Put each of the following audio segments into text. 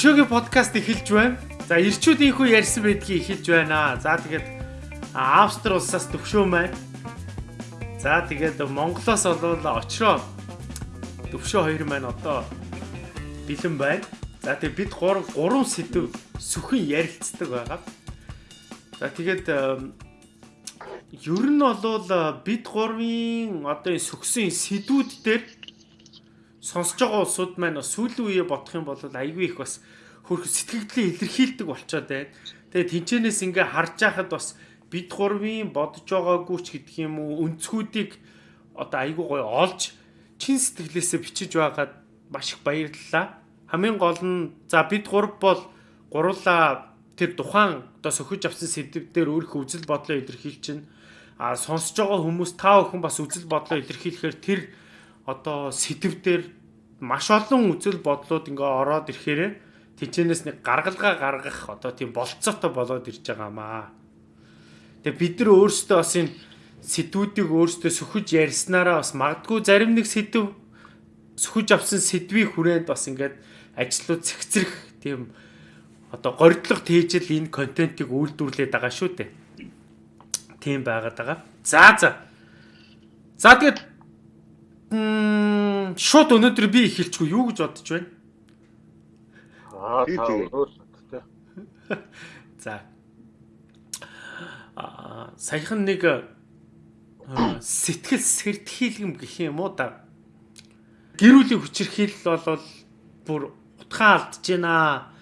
За төвшөөгийн подкаст эхэлж байна. За ирчүүдийнхүү ярьсан байдгийг эхэлж байна. За тэгээд Австри улсаас төвшөө маань. За тэгээд Монголоос болвол очроо төвшөө хоёр маань одоо бэлэн байна. За тэгээд бид 3 3 сэдв сүхэн ярилцдаг байгаа. За тэгээд ер нь бол бид гурвын одоо энэ сүгсэн сэдвүүд дээр сонсож байгаа улсууд маань сүүлийн үеэ бодох юм бол айгүй их бас хөрх сэтгэгдлээ илэрхийлдэг болчоод байна. Тэгээ тэнчэнээс ингээ харж байхад бас бид гурвын бодож байгаагүй ч гэдэг юм уу өнцгүүдийг одоо айгүй гоё олж чин сэтгэлээсээ бичиж байгаад маш их баярлалаа. Хамгийн гол нь за бид гурав бол гурлаа тэр тухайн одоо сөхөж авсан сэдвээр өөрийнхөө үзэл бодлоо илэрхийлж чинь а сонсож байгаа хүмүүс та бүхэн бас үзэл бодлоо илэрхийлэхээр тэр одоо сэдвээр маш олон үзэл бодлууд ингээ ороод ирэхээр тэнцэнээс нэг гаргалгаа гаргах одоо тийм болцоотой болоод ирж байгаамаа. Тэгээ бид нар өөрсдөө бас энэ сэдвүүдийг өөрсдөө сөхөж ярьснараа бас магадгүй зарим нэг сэдв сөхөж авсан сэдвийн хүрээнд бас ингээд ажлууд цэгцрэх тийм одоо горьдлого тээжэл энэ контентийг үйлдвэрлээд байгаа шүү дээ. Тийм байгаад байгаа. За за. За тэгээд шууд өнөөдөр би эхэлчихв юу гэж бодож байна? Аа өөрөөсөө За. Аа саяхан нэг сэтгэл сэртхийлгэм гэх юм уу да. Гэрүүлийн хүчирхийлэл бол бүр утгаа алдж байна.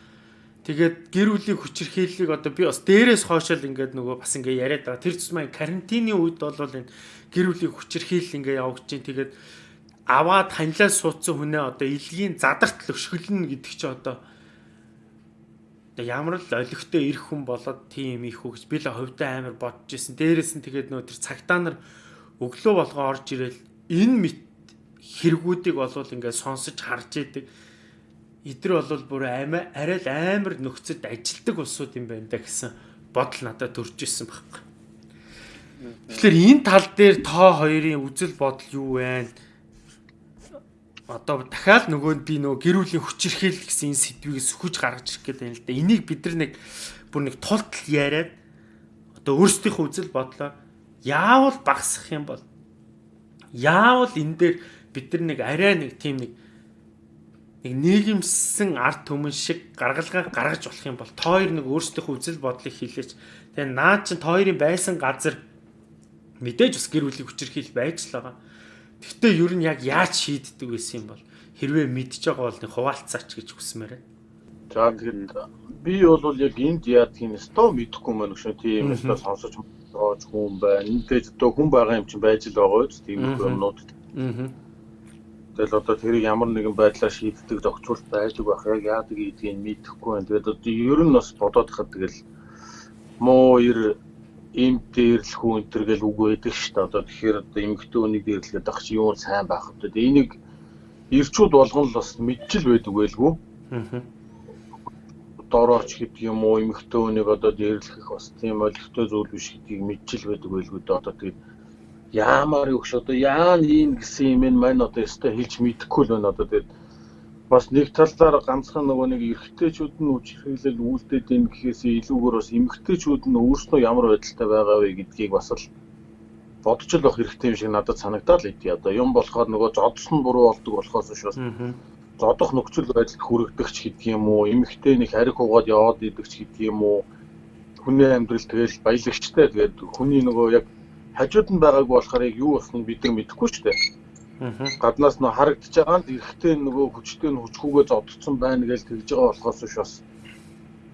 Тэгээд гэрүүлийн хүчирхийллийг одоо би бас дээрээс хоошол ингээд нөгөө бас ингээд яриад байгаа. Тэр цэсмээ карантины үед бол энэ гэрүүлийн хүчирхийлэл ингээд явагдаж байна. Тэгээд аваад танилаа суудсан хүнээ одоо илгийн задарт өшгөлнө гэдэг чи одоо одоо ямар л олигтой ирэх хүн болоод тийм их хөгж би л хувьдаа амар бодож исэн. Дээрээс нь тэгээд нөө тэр цагтаа нар өглөө болгоо орж ирэл энэ мэт хэрэгүүдийг болвол ингээд сонсож харж идэг. Эдэр бол бүр амиа арай л амар нөхцөд ажилдаг улсууд юм байна да гэсэн бодол надад төрж исэн байхгүй. Тэгэхээр энэ тал дээр тоо хоёрын үзэл бодол юу вэ? одоо дахиад нөгөө би нөгөө гэрүүлийн хүчирхийлэл гэсэн энэ сэдвийг сөхөж гаргаж ирэх гэдэг юм л да. Энийг бид нар нэг бүр нэг тултал яриад одоо өөрсдийнхөө үзэл бодлоо яавал багсах юм бол яавал энэ дээр бид нар нэг арай нэг тийм нэг нэг нийгэмсэн арт түмэн шиг гаргалгаа гаргаж болох юм бол тоо хоёр нэг өөрсдийнхөө үзэл бодлыг хэлээч. Тэгээ наа чин тоо хоёрын байсан газар мэдээж бас гэр бүлийн хүчирхийлэл байж л байгаа Гэхдээ ер нь яг яаж шийддэг байсан юм бол хэрвээ мэдж байгаа бол нэг хуваалцаач гэж хүсмээр байна. За тэгэхээр би бол яг энд яадгийг нь стоо мэдэхгүй мөн шүү. Тийм өстө сонсож байгаа хүн байна. Эндээс одоо хүн байгаа юм чинь байж л байгаа үст тийм юмнууд. Аа. Тэгэл одоо тэрийг ямар нэгэн байдлаар шийддэг зохицуулт байдаг байх. Яг яадаг гэдгийг мэдэхгүй байна. Тэгээд одоо ер нь бас бодоод хахад тэгэл муу ер им дээрлэх хүн энэ төр гэл үг байдаг шүү дээ. Одоо тэгэхээр одоо эмэгтэй хүнийг дээрлэхэд ах чи юу сайн байх вэ? Тэгээ энийг ирчүүд болгон л бас мэдчил байдаг байлгүй. Аа. Дорооч гэдэг юм уу эмэгтэй хүнийг одоо дээрлэх бас тийм олигтой зүйл биш гэдгийг мэдчил байдаг байлгүй дээ. Одоо тэгээд яамаар юу гэж одоо яа нэг гэсэн юм энэ маань одоо өстой хэлж мэдэхгүй л байна одоо тэгээд бас нэг талаар ганцхан нөгөө нэг эрэгтэйчүүд нь үчирхийлэл үлдээд ийн гэхээс илүүгээр бас эмэгтэйчүүд нь өөрснөө ямар байдалтай байгаа вэ гэдгийг бас л бодож л байх хэрэгтэй юм шиг надад санагдаад л идэв. Одоо. Юм болохоор нөгөө зодсон буруу болдог болохоос бас зодох нөхцөл байдалд хүрэгдэгч гэдэг юм уу, эмэгтэй нэг хариг хугаад яваад идэгч гэдэг юм уу, хүний амьдрал тэгэл баялагчтай тэгээд хүний нөгөө яг хажууд нь байгаагүй болохоор яг юу болсныг бид нар мэдэхгүй ч дээ. Гаднаас нь харагдаж байгаа нь эрэхтэй нөгөө хүчтэй нь хүчгүйгээ зодцсон байна гэж тэгж байгаа болохоос биш бас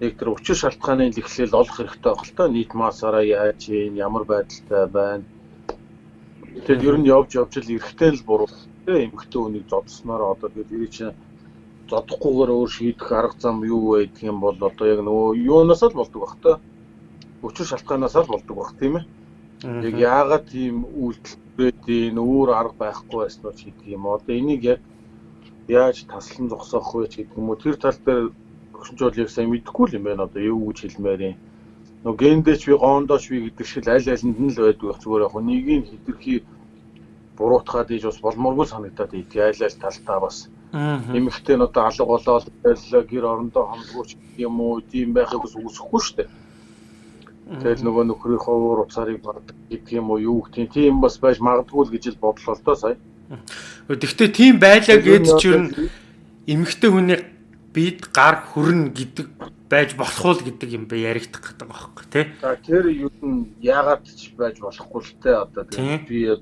яг тэр учир шалтгааны лэхлэл олох хэрэгтэй байх л та. Нийт масаараа яаж юм ямар байдалтай байна? Тэгээд ер нь явж явж л эрэхтэй л буруу. Тийм эмхтэй үнийг зодсноор одоо тэгээд тэр чинь зодохгүйгээр өөр шийдэх арга зам юу гэх юм бол одоо яг нөгөө юунаас л болдог бах та. Учир шалтгаанаас л болдог бах тийм ээ яг яагаад тийм үйлдэл бэдийн өөр арга байхгүй байсан уу гэдэг юм. Одоо энийг яг яаж таслан зогсоох вэ гэдэг юм уу тэр тал дээр яг сайн мэдэхгүй л юм байна. Одоо юу гэж хэлмээр юм. Нөгөө гендээч би гондооч би гэдэг шиг аль алинд нь л байдаг. Зүгээр яг нэгийг хэтэрхий буруутгаад ийж бас болмооргүй санагдаад ийт аль аль талтаа бас Эмэгтэй нь одоо алга болоод гэр орондоо хомдгооч юм уу тийм байхыг бас үүсэхгүй шүү дээ. Тэгэл нөгөө нөхрийнхөө уур уцаарыг бардаг гэдэг юм уу юу гэх тийм бас байж магадгүй л гэж л бодлоо л доо сая. Гэхдээ тийм байлаа гэж ч юу эмэгтэй хүний бид гар хөрнө гэдэг байж болох уу гэдэг юм бэ? Яригдах гэдэг байхгүй тий. Тэр юу нь яагаад ч байж болохгүй л те одоо би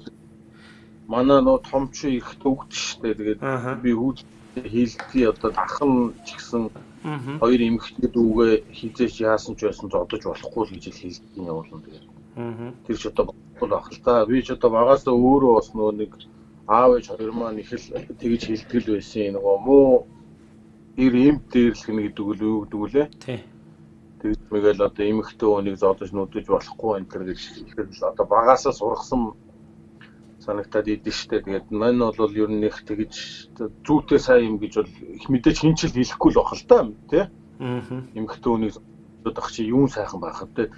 манай нөө томч их төвгд штэ тэгээд би хүүд хийлдгий одоо дахан ч гэсэн хоёр эмэгтэй дүүгээ хизээч яасан ч байсан ч одож болохгүй л гэж хэлдэг явуулна тэгээд тэр ч одоо болохгүй байх л та. Би ч одоо багасаа өөрөө бас нөө нэг аав ээж хоёр маань их л тэгж хэлтгэл байсан нөгөө муу ир эмт дээрлэх нэг гэдэг үл юу гэдэг үлээ тий. Тэгээд мэгэл одоо эмэгтэй хүнийг зодож нүдэж болохгүй энэ төр гэж ихээр л одоо багасаа сургасан санагтаад идэв штэ. Тэгээд мань бол ер нь их тэгж зүйтэй сайн юм гэж бол их мэдээж хинчил хэлэхгүй л бах л та тий. Аа. Эмэгтэй хүнийг зодох чи юун сайхан байх вэ?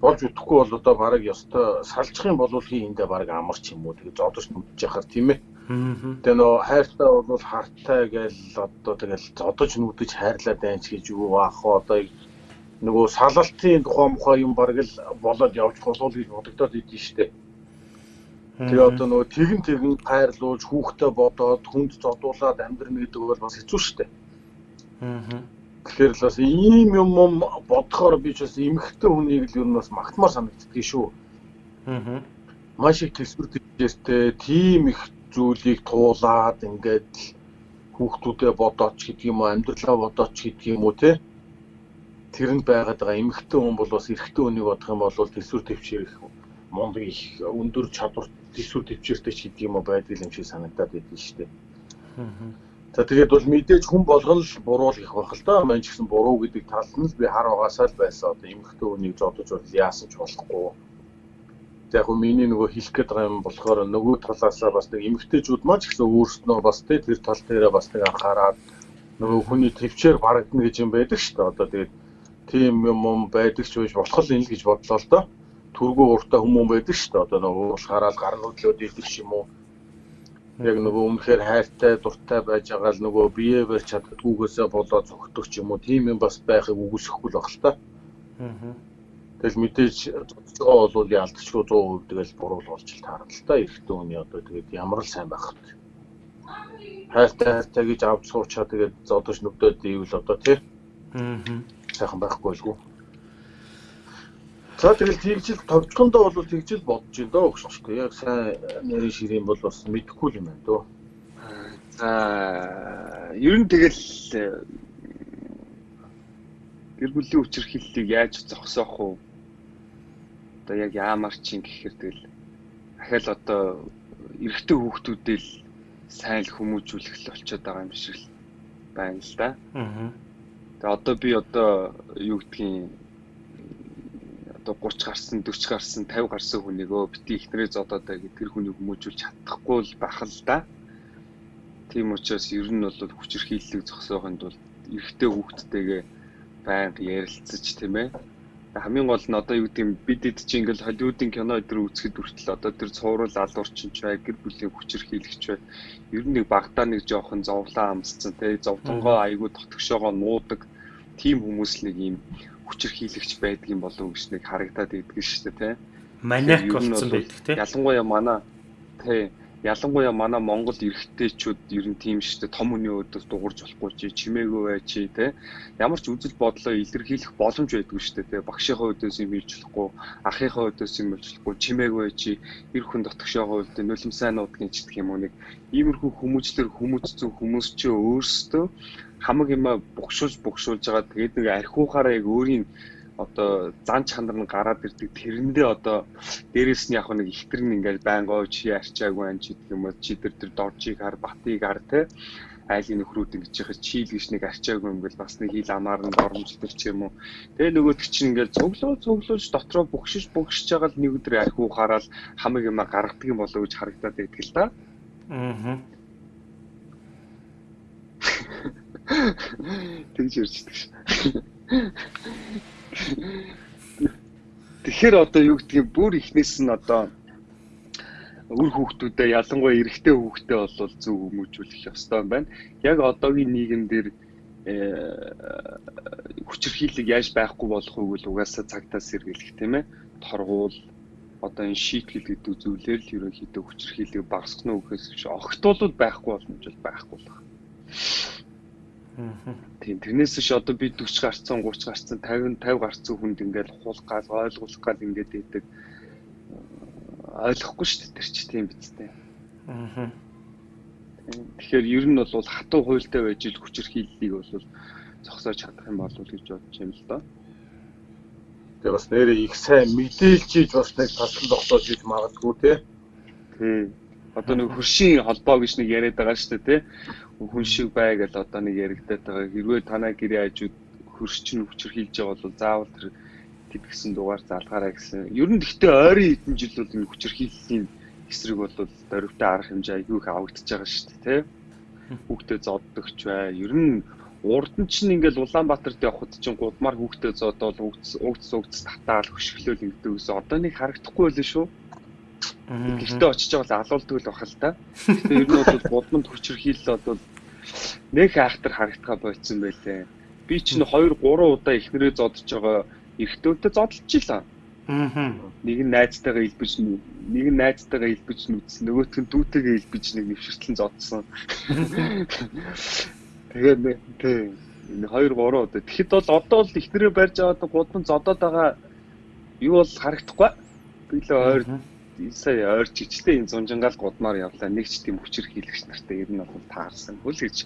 болж үтэхгүй бол одоо бараг ёстой салжих юм бол хийндээ бараг амарч юм уу тэгээд зодож нүдэж яхаар тийм ээ. Тэгээ нөө хайртай бол хартай гээл одоо тэгэл зодож нүдэж хайрлаад байна ч гэж юу аах одоо нөгөө салалтын тухай мухай юм бараг л болоод явж болов гэж бодогдоод идэв штэ. Тэгээ одоо нөгөө тэгэн тэгэн хайрлуулж хүүхдээ бодоод хүнд зодуулаад амьдрна гэдэг бол бас хэцүү шүү дээ. Аа. Тэгэхээр л бас ийм юм юм бодохоор би ч бас эмхтэй хүнийг л юу нь бас магтмаар санагддгийг шүү. Аа. Маш их төсвөр төвчээстэй тийм их зүйлийг туулаад ингээд хүүхдүүдэд бодооч гэдэг юм уу амьдралаа бодооч гэдэг юм уу те тэрэнд байгаад байгаа эмхтэй хүн бол бас эрэгтэй хүнийг бодох юм бол төсвөр төвчээр их мундаг их өндөр чадвар төсвөр төвчээртэй ч гэдэг юм уу байдаг юм шиг санагдаад байдаг шүү дээ. За тэгээд бол мэдээж хүн болгон л буруу л их байх л да. Мань ч гэсэн буруу гэдэг талд нь л би хар угаасаа л байсан. Одоо эмхтэй хүнийг зодож бол яасан ч болохгүй. За яг миний нөгөө хэлэх гээд байгаа юм болохоор нөгөө талаасаа бас нэг эмгтээчүүд маань ч гэсэн өөрснөө бас тэ тэр тал дээрээ бас нэг анхаарад нөгөө хүний төвчээр барагдана гэж юм байдаг шүү дээ. Одоо тэгээд тийм юм байдаг ч биш болох л энэ л гэж бодлоо л доо түргүү уртаа хүмүүс байдаг шүү дээ. Одоо нөгөө уушгаараа гар нүдлөөд идэг ч юм уу. Яг нөгөө өмнөхөр хайртай дуртай байж байгаа л нөгөө бие барь чаддгүйгээсээ болоо зөгтөх юм уу. Тийм юм бас байхыг үгүйсэхгүй л баг л та. Аа. Тэгэл мэдээж цоцгоо бол ялдчихгүй 100% тэгэл буруу болж л таарна л та. Эрэгтэй хүний одоо тэгээд ямар л сайн байх вэ? хайртай хайртай гэж авч суучаа тэгээд зодож нүдөөд ивэл одоо тий. Аа. Сайхан байхгүй болгүй. За тэгэл тэгжил товчхондоо бол тэгжил бодож байна доо өгч тэ яг сайн нэрийн ширийн бол бас мэдэхгүй юм байна дөө. За ер нь тэгэл гэр бүлийн үчирхийллийг яаж зогсоох вэ? Одоо яг яамар чин гэхээр тэгэл дахиад одоо эрэгтэй хүүхдүүдээ л сайн л хүмүүжүүлэх л болчиход байгаа юм шиг байна л да. Аа. Тэгээ одоо би одоо юу гэдгийг одоо 30 гарсан 40 гарсан 50 гарсан хүнийгөө бити ихнэрээ зодоод байгаад тэр хүнийг хүмүүжүүлж чадахгүй л байх л да. Тийм учраас ер нь бол хүчирхийллийг зогсоохын тулд эрэгтэй хүүхдтэйгээ байнга ярилцаж тийм ээ. Хамгийн гол нь одоо юу гэдэг юм бид эд чинь ингээл Холливуудын кино өдр үзэхэд хүртэл одоо тэр цуврал алуурчин ч бай гэр бүлийн хүчирхийлэгч бай. Ер нь нэг багтаа нэг жоохон зовлон амсцсан тийм зовдонгоо айгүй дотгошоогоо нуудаг тийм хүмүүс нэг юм хүчирхийлэгч байдаг юм болов уу гэж нэг харагдаад идэг шүү дээ тий. Маниак болсон байдаг тий. Ялангуяа манай тий ялангуяа манай Монгол эрэгтэйчүүд ер нь тийм шүү дээ том хүний өдөөс дуурж болохгүй чи чимээгүй бай чи тий. Ямар ч үзэл бодлоо илэрхийлэх боломж байдгүй шүү дээ тий. Багшийнхаа өдөөс юм хийж болохгүй, ахийнхаа өдөөс юм хийж болохгүй, чимээгүй бай чи эр хүн дотгошоогоо үлдээ нулим сайн нуудгийн ч гэх юм уу нэг иймэрхүү хүмүүжлэр хүмүүжсэн хүмүүс чи өөрсдөө хамаг юма богшуулж богшуулж байгаа. Тэгээд нэг архиухаараа яг өөрийн одоо зан чанар нь гараад ирдэг. Тэрэндээ одоо дээрэс нь яг нэг ихтер нь ингээл байнгоо чи арчаагүй ан чи гэх юм уу? Чи тэр тэр доржийг хар батыг хар те айлын нөхрүүд ингэж яхаж чийл гэж нэг арчаагүй юм бэл бас нэг хил амаар нь доромжлдог ч юм уу? Тэгээ нөгөөд чинь ингээл цуглуу цуглуулж дотроо богшиж богшиж байгаа л нэг өдөр архиухаараа л хамаг юма гаргадаг юм болоо гэж харагдаад байдаг л да аа Тэгж ярьждаг ш. Тэгэхээр одоо юу гэдгийг бүр ихнээс нь одоо үр хүүхдүүдэд ялангуяа эрэгтэй хүүхдээ бол зөв хүмүүжүүлэх ёстой юм байна. Яг одоогийн нийгэмдэр хүчирхийлэг яаж байхгүй болох вэ гэвэл угаасаа цагтаа сэргийлэх тийм ээ. Торгуул одоо энэ шийтгэл гэдэг зүйлээр л ерөнхийдөө хүчирхийлэг багасгах нь үхээс биш огтуулууд байхгүй болно гэж байхгүй байна. Тийм тэрнээс биш одоо би 40 гарцсан 30 гарцсан 50 50 гарцсан хүнд ингээд хул гал ойлгуулах гал ингээд идэг ойлгохгүй шүү дээ тэр чи тийм биз дээ. Аа. Тэгэхээр ер нь бол хатуу хуйлтай байж ил хүчирхийллийг бол зогсоож чадах юм болов уу гэж бодож юм л доо. Тэгээ бас нэрээ их сайн мэдээлжиж бас нэг тасгал зогсоож иж магадгүй те. Тий. Одоо нэг хөршийн холбоо гэж нэг яриад байгаа шүү дээ те. Хүн шиг бай гэж одоо нэг яригдаад байгаа. Хэрвээ танаа гэрээ хажууд хөршчин хүчирхийлж байгаа бол заавал тэр тэд гэсэн дугаар залгаарай гэсэн. Ер нь гэхдээ ойрын хэдэн жил бол энэ хүчирхийллийн эсрэг бол дөрөвтэй арга хэмжээ айгүй их авагдаж байгаа шүү дээ, тэ. Хүүхдээ зоддогч бай. Ер нь урд нь чинь ингээл Улаанбаатарт явхад чинь гудмаар хүүхдээ зодоод угц угц угц татаал хөшгөлөөл ингэдэг ус одоо нэг харагдахгүй байлээ шүү. Гэхдээ очиж байгаа бол алуулдаг л бахал та. Тэгээ ер нь бол гудманд хүчирхийлэл бол нэг айхтар харагдгаа болцсон байлээ. Би чинь 2 3 удаа ихнэрээ зодож байгаа эртөөдөө зодолчихлаа. Аа. Нэг нь найзтайгаа илбэж нэг нь найзтайгаа илбэж нүдс нөгөөх нь дүүтэйгээ илбэж нэг нэвшэртлэн зодсон. Тэгээд тий энэ 2 3 удаа. Тэгэхэд бол одоо л ихнэрээ барьж аваад гудам зодоод байгаа юу бол харагдахгүй. Би л ойр сая ойр чичтэй энэ зунжингаал гудмаар явлаа. Нэг ч тийм хүчээр хийлэгч нартай ер нь бол таарсан. Хөл гэж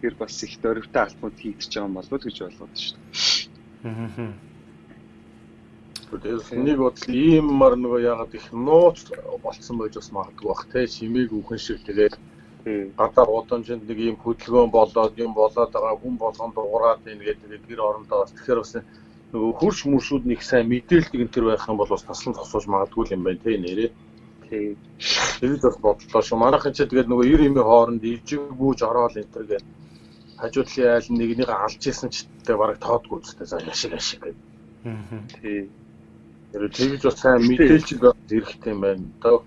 тэр бас их дөрөвтэй алтмууд хийдэж байгаа юм болов уу гэж болоод шүү дээ. Аа Тэгэхээр нэг бодол ийм мар нөгөө ягаад их нууц болцсон байж бас магадгүй бах те чимээг үхэн шиг тэгээд гадаа удамжинд нэг ийм хөдөлгөөн болоод юм болоод байгаа хүн болгонд дуурайд ийн гэдэг гэр орондоо бас тэгэхээр бас нөгөө хурш мөршүүд нэг сайн мэдээлэл энэ төр байх юм бол бас таслан зогсоож магадгүй юм байна те нэрээ. Тий. Тэгээд бас бодлоо шүү. Манайхан ч тэгээд нөгөө 90 эмийн хооронд ижиггүүж ороод энэ төр гээд хажуудлын айл нэгнийг алж исэн ч гэдэг бараг тоодгүй үстэй за яшиг яшиг гэдэг. Аа. Тий. Тэр тэгж бас сайн мэдээлж хэрэгтэй юм байна. Одоо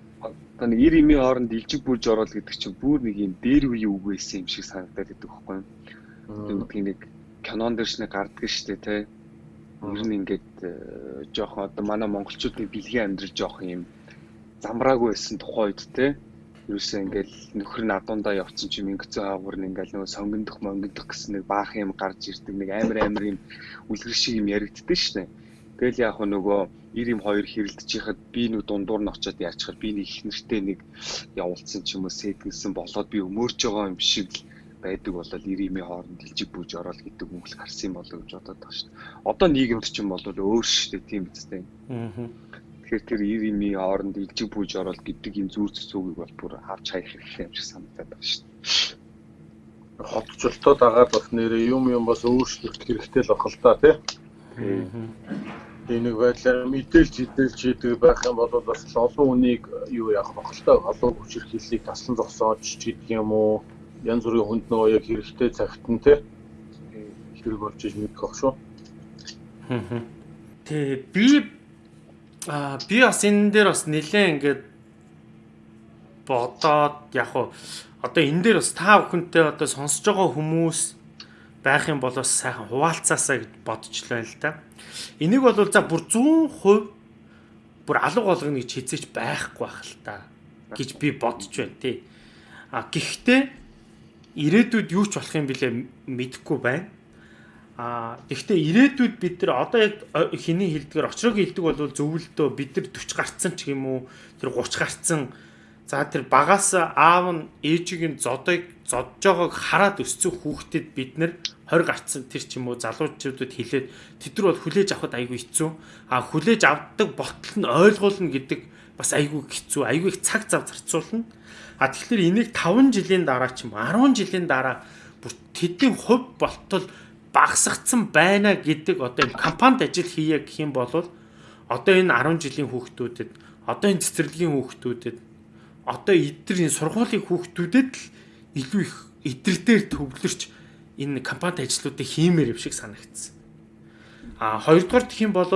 одоо нэг 90 эмийн хооронд илжиг бүрж ороод гэдэг чинь бүр нэг юм дээр үеийн үг байсан юм шиг санагдаад байдаг байхгүй юу? Тийм нэг кинон дээрш нэг гардаг шүү дээ, тэ. Ер нь ингээд э, жоохон одоо манай монголчуудын бэлгийн амьдрал жоохон юм замраагүй байсан тухайд тэ. Юусэн ингээл нөхөр нь адуундаа явцсан чи мингэцэн хаагур нь ингээл нөгөө сонгондох монгондох гэсэн нэг баах юм гарч ирдэг нэг амар амар юм үлгэр шиг юм яригддаг шүү дээ. Тэгэл яг нөгөө 90 юм хоёр хэрэлдэж яхад би нү дундуур нь очиод яачхаар би нэг их нэртэй нэг явуулсан ч юм уу сэтгсэн болоод би өмөрж байгаа юм шиг л байдаг болол 90 юм хооронд дэлжиг бүүж ороод гэдэг үг л гарсан болоо гэж бодоод байгаа шүү дээ. Одоо нийгэмд ч юм бол өөр шүү дээ тийм биз дээ. Аа. Тэгэхээр тэр 90 юм хооронд дэлжиг бүүж ороод гэдэг энэ зүүр цэцүүгийг бол бүр авч хаях хэрэгтэй юм шиг санагдаад байгаа шүү дээ. Хотчлолтод агаад бас нэрээ юм юм бас өөрчлөлт хэрэгтэй л бахал та тий. Аа энийг байдлаар мэдээлж хідэлж хийдэг байх юм бол бас олон хүнийг юу яах вэ хөлтэй олон хүчээр хэллийг таслан зогсоож ч гэдэг юм уу янз бүрийн хүнд нөгөө яг хэрэгтэй цагт нь те хэрэг болж иж мэдэх ах шүү. Тэ би а би бас энэ дээр бас нэлээ ингээд бодоод яг уу одоо энэ дээр бас та бүхэнтэй одоо сонсож байгаа хүмүүс байх юм бол бас сайхан хуваалцаасаа гэж бодчихлоо л да. Энийг бол за бүр 100% бүр алга болгоно гэж хизээч байхгүй байх л та гэж би бодож байна тий. А гэхдээ ирээдүйд юу ч болох юм бэлээ мэдэхгүй байна. А гэхдээ ирээдүйд бид нар одоо яг хэний хилдгээр очрог хилдэг бол зөвлөлтөө бид нар 40 гарцсан ч юм уу тэр 30 гарцсан за тэр багаас аав нь ээжийг нь зодыг зодж байгааг хараад өссөн хүүхдэд бид нар 20 гарцсан тэр ч юм уу залуучуудад хэлээд тэд нар бол хүлээж авахд айгүй хэцүү. А хүлээж авдаг ботл нь ойлгуулна гэдэг бас айгүй хэцүү. Айгүй их цаг зав зарцуулна. А тэгэхээр энийг 5 жилийн дараа ч юм 10 жилийн дараа бүр тэдний хувь болтол багасгацсан байна гэдэг одоо энэ компанид ажил хийе гэх юм бол одоо энэ 10 жилийн хүүхдүүдэд одоо энэ цэцэрлэгийн хүүхдүүдэд одоо эдгээр энэ сургуулийн хүүхдүүдэд л илүү их эдгээр дээр төвлөрч энэ компанид ажлуудыг хиймээр юм шиг санагдсан. А хоёрдугаар гэх юм бол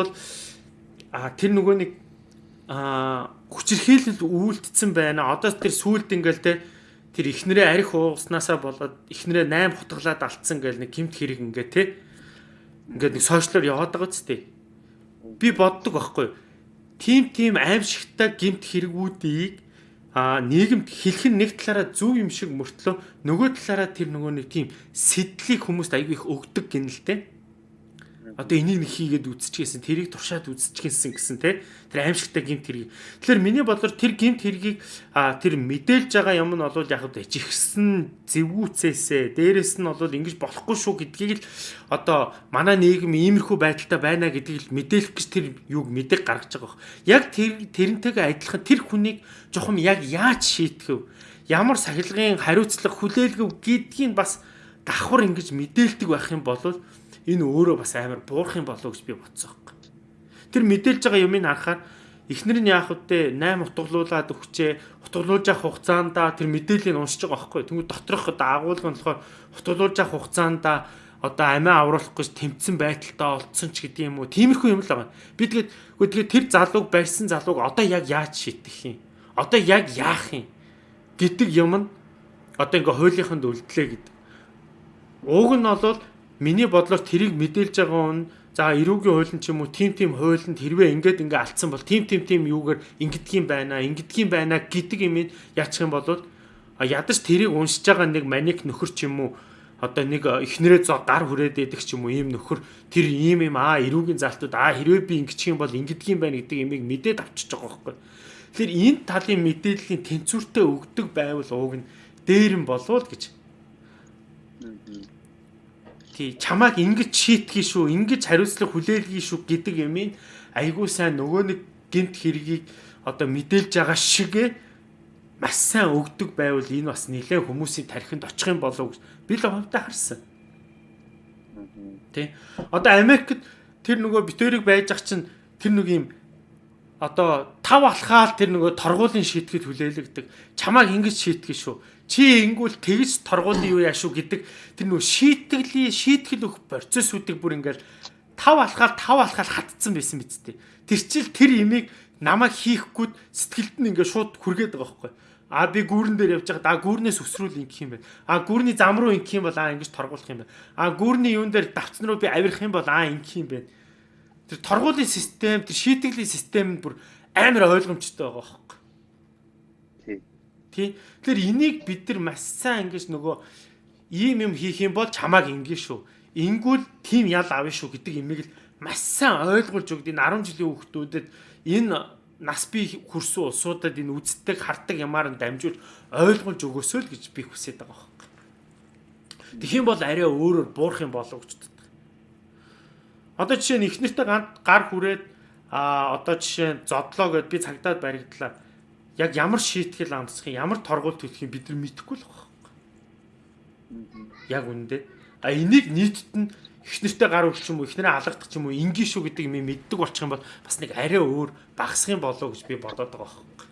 а тэр нөгөө нэг а хүчирхийлэл үйлдэлсэн байна. Одоо тэр сүулт ингээл те тэр ихнэрээ арх ууснасаа болоод ихнэрээ 8 хутгалаад алдсан гэл нэг гимт хэрэг ингээ те ингээд нэг сошиалор яваад байгаа ч тий. Би боддог байхгүй. Тим тим аимшигтай гимт хэрэгүүдийг а нийгэмд хэлэх нь нэг талаараа зөв юм шиг мөртлөө нөгөө талаараа тэр нөгөө нэг тийм сэтлийг хүмүүст аягүй их өгдөг гинэлтэй одоо энийг нэг хийгээд үзчихсэн тэрийг туршаад үзчихсэн гэсэн те тэр аимшигтай гимт хэрэг. Тэгэхээр миний бодлоор тэр гимт хэргийг тэр мэдээлж байгаа юм нь бол яг л жигсэн зэвгүүцээсээ дээрэс нь бол ингэж болохгүй шүү гэдгийг л одоо манай нийгэм иймэрхүү байдалтай байна гэдгийг л мэдээлэх гэж тэр юуг мэдээг гаргаж байгаа бох. Яг тэр тэрнтэйгээ адилхан тэр хүнийг жоохон яг яаж шийтгэв? Ямар сахилгын хариуцлага хүлээлгэв гэдгийг бас давхар ингэж мэдээлдэг байх юм бол энэ өөрөө бас амар буурах юм болов гэж би бодсон юм. Тэр мэдээлж байгаа юмыг харахаар эхнэр нь яах вэ 8 утгалуулад өгчээ утгалуулж явах хугацаанд тэр мэдээллийг уншиж байгаа байхгүй. Тэнгүү доторх одоо агуулга нь болохоор утгалуулж явах хугацаанд одоо амиа авруулах гэж тэмцсэн байдалтай олдсон ч гэдэг юм уу. Тиймэрхүү юм л байгаа. Би тэгээд үгүй тэгээд тэр залууг барьсан залууг одоо яг яаж шийдэх юм? Одоо яг яах юм? гэдэг юм нь одоо ингээ хуулийнханд үлдлээ гэдэг. Ууг нь бол Миний бодлоор тэрийг мэдээлж байгаа хүн за эрүүгийн хуулийн ч юм уу тим тим хуулинд хэрвээ ингээд ингээ алдсан бол тим тим тим юугаар ингэдгийм байна ингэдгийм байна гэдэг юм яачих юм бол ядаж тэрийг уншиж байгаа нэг маник нөхөр ч юм уу одоо нэг эхнэрээ зоо гар хүрээд идэх ч юм уу ийм нөхөр тэр ийм юм аа эрүүгийн залтууд аа хэрвээ би ингэчих юм бол ингэдгийм байна гэдэг имийг мэдээд авчиж байгаа байхгүй. Тэгэхээр энэ талын мэдээллийн тэнцвэртэй өгдөг байвал ууг нь дээр нь болов гэж тий чамааг ингэж шийтгий шүү ингэж хариуцлага хүлээлгий шүү гэдэг юмыг айгуу сайн нөгөө нэг гинт хэргийг одоо мэдээлж байгаа шигэ маш сайн өгдөг байвал энэ бас нэлээ хүмүүсийн тархинд очих юм болов гэж би л хувьдаа харсан. Тий. Одоо Америкт тэр нөгөө битэрийг байж ах чинь тэр нэг юм одоо тав алхаал тэр нөгөө торгуулийн шийтгэд хүлээлгдэг. Чамааг ингэж шийтгэж шүү чи ингүүл тэгж торгуулын юу яашуу гэдэг тэр нөө шийтгэлийн шийтгэл өгөх процессүүдийг бүр ингээл тав алхаал тав алхаал хатцсан байсан биз дээ. Тэр чил тэр имийг намайг хийхгүй сэтгэлд нь ингээд шууд хүргээд байгаа байхгүй. А би гүүрэн дээр явж байгаа. А гүүрнээс өсрүүл ингэх юм байна. А гүүрний зам руу ингэх юм бол а ингэж торгуулах юм байна. А гүүрний юун дээр давцсан руу би авирах юм бол а ингэх юм байна. Тэр торгуулийн систем, тэр шийтгэлийн систем бүр амар ойлгомжтой байгаа байхгүй. Тий. Тэгэхээр энийг бид нар маш сайн ингэж нөгөө ийм юм хийх юм бол чамааг ингэ шүү. Ингүүл тийм ял авна шүү гэдэг имийг л маш сайн ойлгуулж өгд энэ 10 жилийн хүүхдүүдэд энэ нас би хүрсэн улсуудад энэ үздэг хардаг ямаар нь дамжуулж ойлгуулж өгөөсөө л гэж би хүсэж байгаа байхгүй. Тэгэх юм бол арай өөрөөр буурах юм болов гэж боддог. Одоо жишээ нь ихнэртэй гар хүрээд а одоо жишээ нь зодлоо гэд би цагдаад баригдлаа яг ямар шийтгэл амсахын ямар торгуул төлөхийг бид нар мэдэхгүй л байна. Яг үндэ. А энийг нийтэд нь эхнэртэй гар өрч юм уу эхнэрээ алгадах ч юм уу ингийн шүү гэдэг юм мэддэг болчих юм бол бас нэг арай өөр багсах юм болов гэж би бодоод байгаа байхгүй.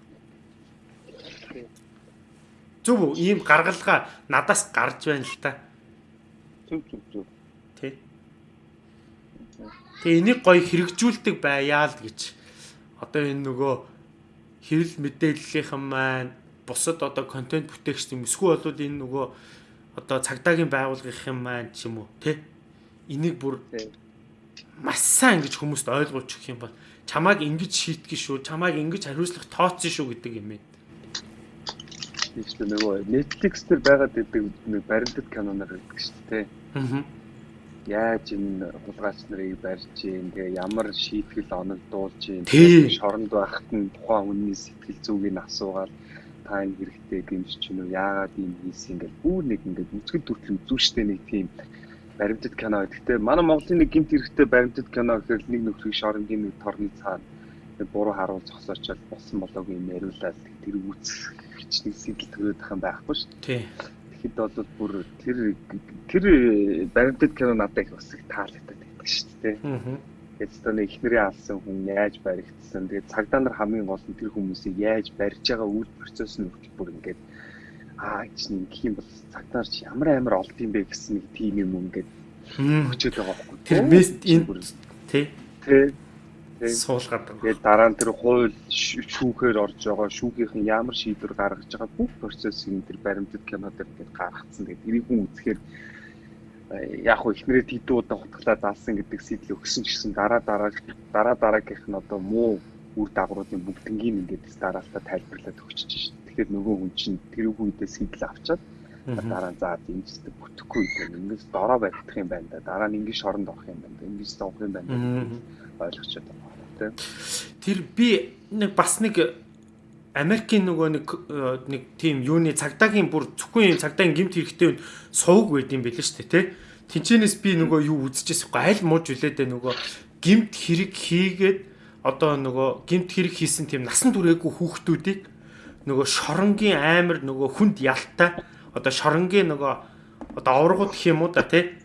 Зөв үү? Ийм гаргалгаа надаас гарч байна л та. Зөв зөв зөв. Тэ. Тэгээ энийг гоё хэрэгжүүлдэг байяа л гэж. Одоо энэ нөгөө хэвлэл мэдээллийнхэн маань бусад одоо контент бүтээгч юм. Эсвэл бол энэ нөгөө одоо цагдаагийн байгууллагын маань ч юм уу тий энийг бүр маш сайн ингэж хүмүүст ойлгуулж өгөх юм бол чамааг ингэж шийтгэж шүү чамааг ингэж хариуцлах тооцсон шүү гэдэг юм ээ. Тийм нөгөө Netflix дээр байгаад байдаг нэг баримтат киноноор байдаг шүү дээ. Аа яаж энэ хулгайч нарыг барьж гин тэгээ ямар шийтгэл оног дуулж гин шоронд байхад нь тухайн хүний сэтгэл зүгийг нь асуугаад та энэ хэрэгтэй гэмж чинь үү яагаад ийм хийсэн ингээл бүр нэг ингээд үзгэл төртөл үзүүштэй нэг тийм баримтат кино. Гэхдээ манай Монголын нэг гэмт хэрэгтэй баримтат кино гэхээр нэг нөхрийг шоронгийн нэг торны цаана буруу харуул зогсоочод болсон болоогүй юм яриулаад тэр үүсэх хичнээн сэтэл төрөөд тахын байхгүй шүү. Тий тэгэхэд бол бүр тэр тэр баримтат кино надад их бас их таалагддаг байдаг шүү дээ. Тэгээд өстөний эхнэрээ алсан хүн яаж баригдсан. Тэгээд цагдаа нар хамгийн гол нь тэр хүмүүсийг яаж барьж байгаа үйл процесс нь хүртэл бүр ингээд аа чинь гэх юм бол цагдаа нар ямар амар олд юм бэ гэсэн нэг тим юм ингээд хөчөөд байгаа байхгүй. Тэр мест энэ тий. Тий. Суулгаад байгаа. Тэгээд дараа нь тэр хууль шүүхээр орж байгаа шүүхийн ямар шийдвэр гаргаж байгаа бүх процессыг энэ тэр баримтат кино дээр ингээд гаргацсан. Тэгээд тэрийг хүн үзэхээр яг хөө ихнэрээ тэдүү удаа хутгалаа заалсан гэдэг сэтэл өгсөн ч гэсэн дараа дараа дараа дараагийнх нь одоо муу үр дагавруудын бүгднгийн ингээд дараалтаа тайлбарлаад өгчөж шин. Тэгэхээр нөгөө хүн чинь тэр үедээ сэтэл авчаад дараа нь заа дэмждэг бүтэхгүй гэдэг ингэж дороо барих юм байна да. Дараа нь ингэж шоронд орох юм байна. Ингэж зовх юм байна ойлгочод байна тийм. Тэр би нэг бас нэг Америкийн нөгөө нэг э, нэг тийм юуны цагдаагийн бүр зөвхөн цагдаагийн гимт хэрэгтэй сувг байд юм билээ шүү дээ тий. Тинчэнэс би нөгөө юу үзчихсэн байхгүй аль мууж үлээдэ нөгөө гимт хэрэг хийгээд одоо нөгөө гимт хэрэг хийсэн тийм насан туршаагүй хүүхдүүдийг нөгөө шоронгийн амар нөгөө хүнд ялтай одоо шоронгийн нөгөө одоо овргууд гэх юм уу да тий.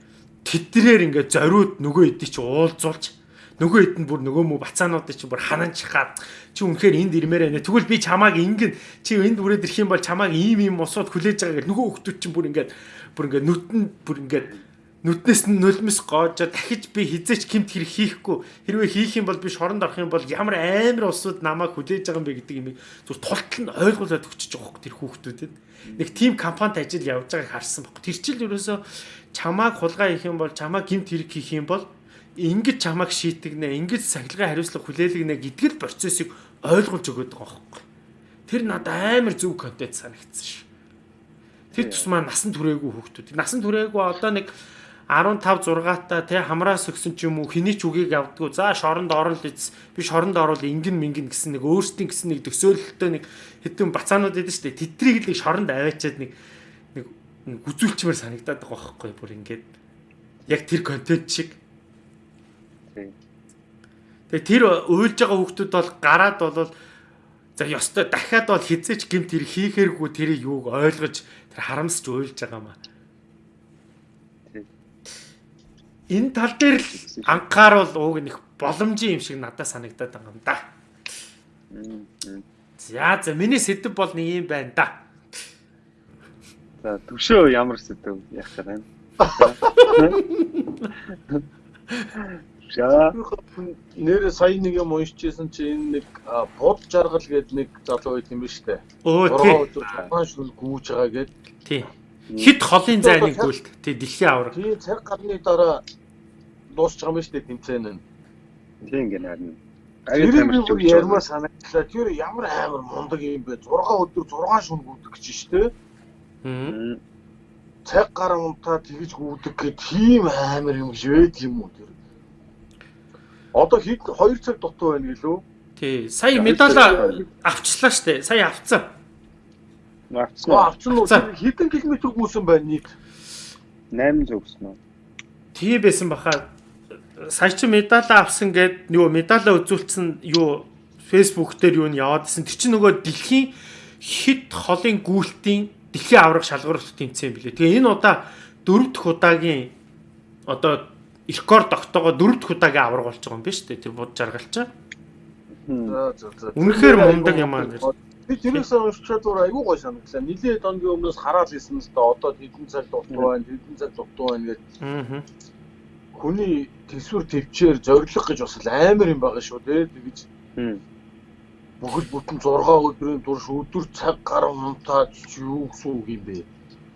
Тэдрээр ингээд зориуд нөгөө эдий чи уулзуулж нөгөө хэд нь бүр нөгөө мө бацаануудыг чи бүр хананч хаад чи үнэхээр энд ирмээр байна. Тэгвэл би чамааг ингэн чи энд бүрээд ирэх юм бол чамааг ийм ийм усууд хүлээж байгаа гэх нөгөө хүмүүс чинь бүр ингээд бүр ингээд нүтэн бүр ингээд нүднээс нь нулимс гоожоо дахиж би хизээч гимт хэрэг хийхгүй хэрвээ хийх юм бол би шоронд орох юм бол ямар амар усууд намайг хүлээж байгаа юм бэ гэдэг юм зүр тултал нь ойлгуулад өгчөж байгаа хөх тэр хүүхдүүдэд нэг тим компанид ажил явж байгааг харсан баг. Тэр чил ерөөсөө чамааг хулгай хийх юм бол чамааг гимт хэрэг хийх юм бол ингэж чамааг шийтгнэ, ингэж сахилгын хариуцлага хүлээлгэнэ гэдэг л процессыг ойлгуулж өгöd байгаа байхгүй. Тэр надад амар зөв контент санагдсан ш. Тэр тусмаа насан туршаагүй хүүхдүүд. Насан туршаагүй одоо нэг 15 6-ата тий хамраас өгсөн ч юм уу хэний ч үгийг авдггүй. За шоронд орол биз. Би шоронд орол ингэн мингэн гэсэн нэг өөрсдийн гэсэн нэг төсөөлөлтөө нэг хэдэн бацаанууд идэв штэ. Тэдрийг л шоронд аваачаад нэг нэг үзүүлчмээр санагдаад байгаа байхгүй бүр ингээд яг тэр контент шиг Тэгээ тэр уйлж байгаа хүмүүс бол гараад бол за ёстой дахиад бол хизээч гимт тэр хийхээргүй тэрийг юуг ойлгож тэр харамсч уйлж байгаа маа. Энэ тал дээр л анхааруул ууг нэг боломжийн юм шиг надад санагдаад байгаа юм да. За за миний сэдв бол нэг юм байна да. За төвшөө ямар сэдв яах вэ? За. Нэр сая нэг юм уншижсэн чи энэ нэг бод жаргал гээд нэг залуу байт юм ба штэ. Өө тий. Хаан шүл гүүж байгаа гээд. Тий. Хит холын зайныг гүйлт. Тий дэлхийн авраг. Тий цаг гарны дараа дуусч байгаа юм штэ тэмцээн нь. Тий ингэ харин. Тэр би ярмаа санагдлаа. Тэр ямар амар мундаг юм бэ? 6 өдөр 6 шүн гүйдэг гэж штэ. Аа. Цаг гар унтаа тэгж гүйдэг гэд тийм амар юм байд юм уу тэр? Одоо хэд 2 цаг дутуу байна гэлөө. Тий. Сая медаль авчлаа штэ. Сая авцсан. Авцсан. Авцсан уу? Хэдэн километр гүйсэн байна нийт? 800 гэсэн үү? Тий байсан баха. Сая чи медаль авсан гэд нөгөө медалаа үзүүлсэн юу фэйсбુક дээр юу нь яваадсэн. Тэр чинь нөгөө дэлхийн хит холын гүйлтийн дэлхийн авраг шалгуур тэмцээн билээ. Тэгээ энэ удаа дөрөв дэх удаагийн одоо рекорд тогтоогоо дөрөв дэх удаагийн авраг болж байгаа юм биш үү? Тэр бод жаргалч. Үнэхээр мундаг юм аа гэж. Би тэрээс уншчаад өөр айгүй гой санагдлаа. Нилийн донгийн өмнөөс хараад ирсэн л да одоо хэдэн цаг дутуу байна, хэдэн цаг дутуу байна гэж. Аа. Хүний төсвөр төвчээр зориг гэж бас амар юм байгаа шүү дээ. Тэгэж. Бүгд бүтэн 6 өдрийн турш өдөр цаг гар унтаад юу гэсэн үг юм бэ?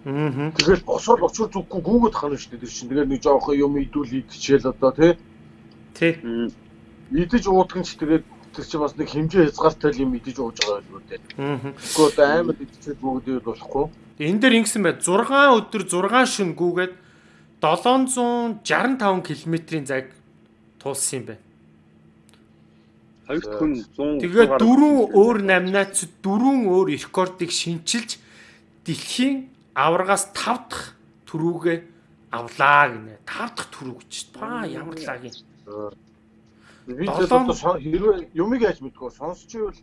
Тэгэл босоод очир зүггүй гүгэд хана шүү дээ тэр чинь. Тэгээд нэг жоохон юм идүүл идчихэл одоо тий. Тий. Идэж уудган ч тэгээд тэр чинь бас нэг хэмжээ хязгаартай юм идэж ууж байгаа юм үү тий. Аа. Гэхдээ одоо амар идчихэл бүгдээ болохгүй. Энэ дээр ингэсэн бай 6 өдөр 6 шин гүгээд 765 км-ийн цаг туулсан юм байна. Хоёр хүн 100 Тэгээд дөрвөн өөр намнаач дөрвөн өөр рекордыг шинчилж дэлхийн аврагаас 5 дахь төрүүгээ авлаа гинэ. 5 дахь төрүү гэж. Та ямар лагийн. Би хэрвээ юмыг яаж мэдгүй сонсчихвол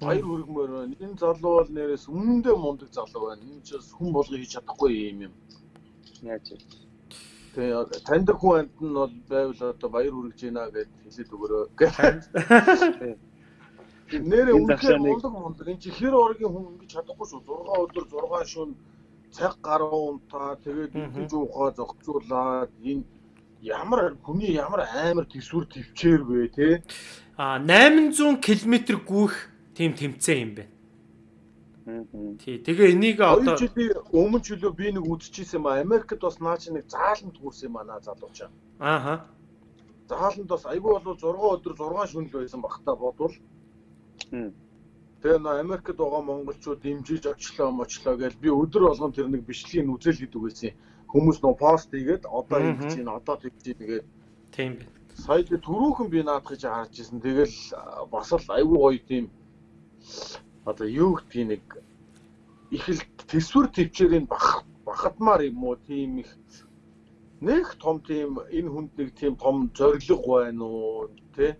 баяр хүргмээр байна. Энэ залуу бол нэрээс өмнөдөө мундаг залуу байна. Энэ ч бас хүн болгоо хийж чадахгүй юм юм. Яаж вэ? Тэгээ таньдаг хүн амт нь бол байвал одоо баяр хүргэж байна гэд хэлээд өгөрөө. Нэрээ үнэхээр мундаг мундаг. Энэ чихэр оргийн хүн ингэж чадахгүй шүү. 6 өдөр 6 шөнө цаг гаруун та тэгээд идэж уухаа зохицуулаад энэ ямар хүний ямар амар төсвөр төвчээр вэ те а 800 км гүйх тийм тэмцээн юм байна. Тий. Тэгээ энийг одоо өмнө чөлөө би нэг үзчихсэн юм а Америкт бас наа чи нэг зааланд хүрсэн юм а наа залуучаа. Ааха. Зааланд бас айгүй болов 6 өдөр 6 шөнө л байсан багтаа бодвол. Тэгээ нөө Америкт байгаа монголчууд дэмжиж очлоо мочлоо гэж би өдөр болгон тэр нэг бичлэгийг үзэл гэдэг байсан. Хүмүүс нөө пост хийгээд одоо ингэ чинь одоо тэгж нэгээд тийм байна. Сая түрүүхэн би наадах гэж харж ирсэн. Тэгэл бас л айгүй гоё тийм одоо юу гэдгийг нэг их л төсвөр төвчээрийн бах бахадмаар юм уу тийм их нэг том тийм энэ хүнд нэг тийм том зориг байна уу тий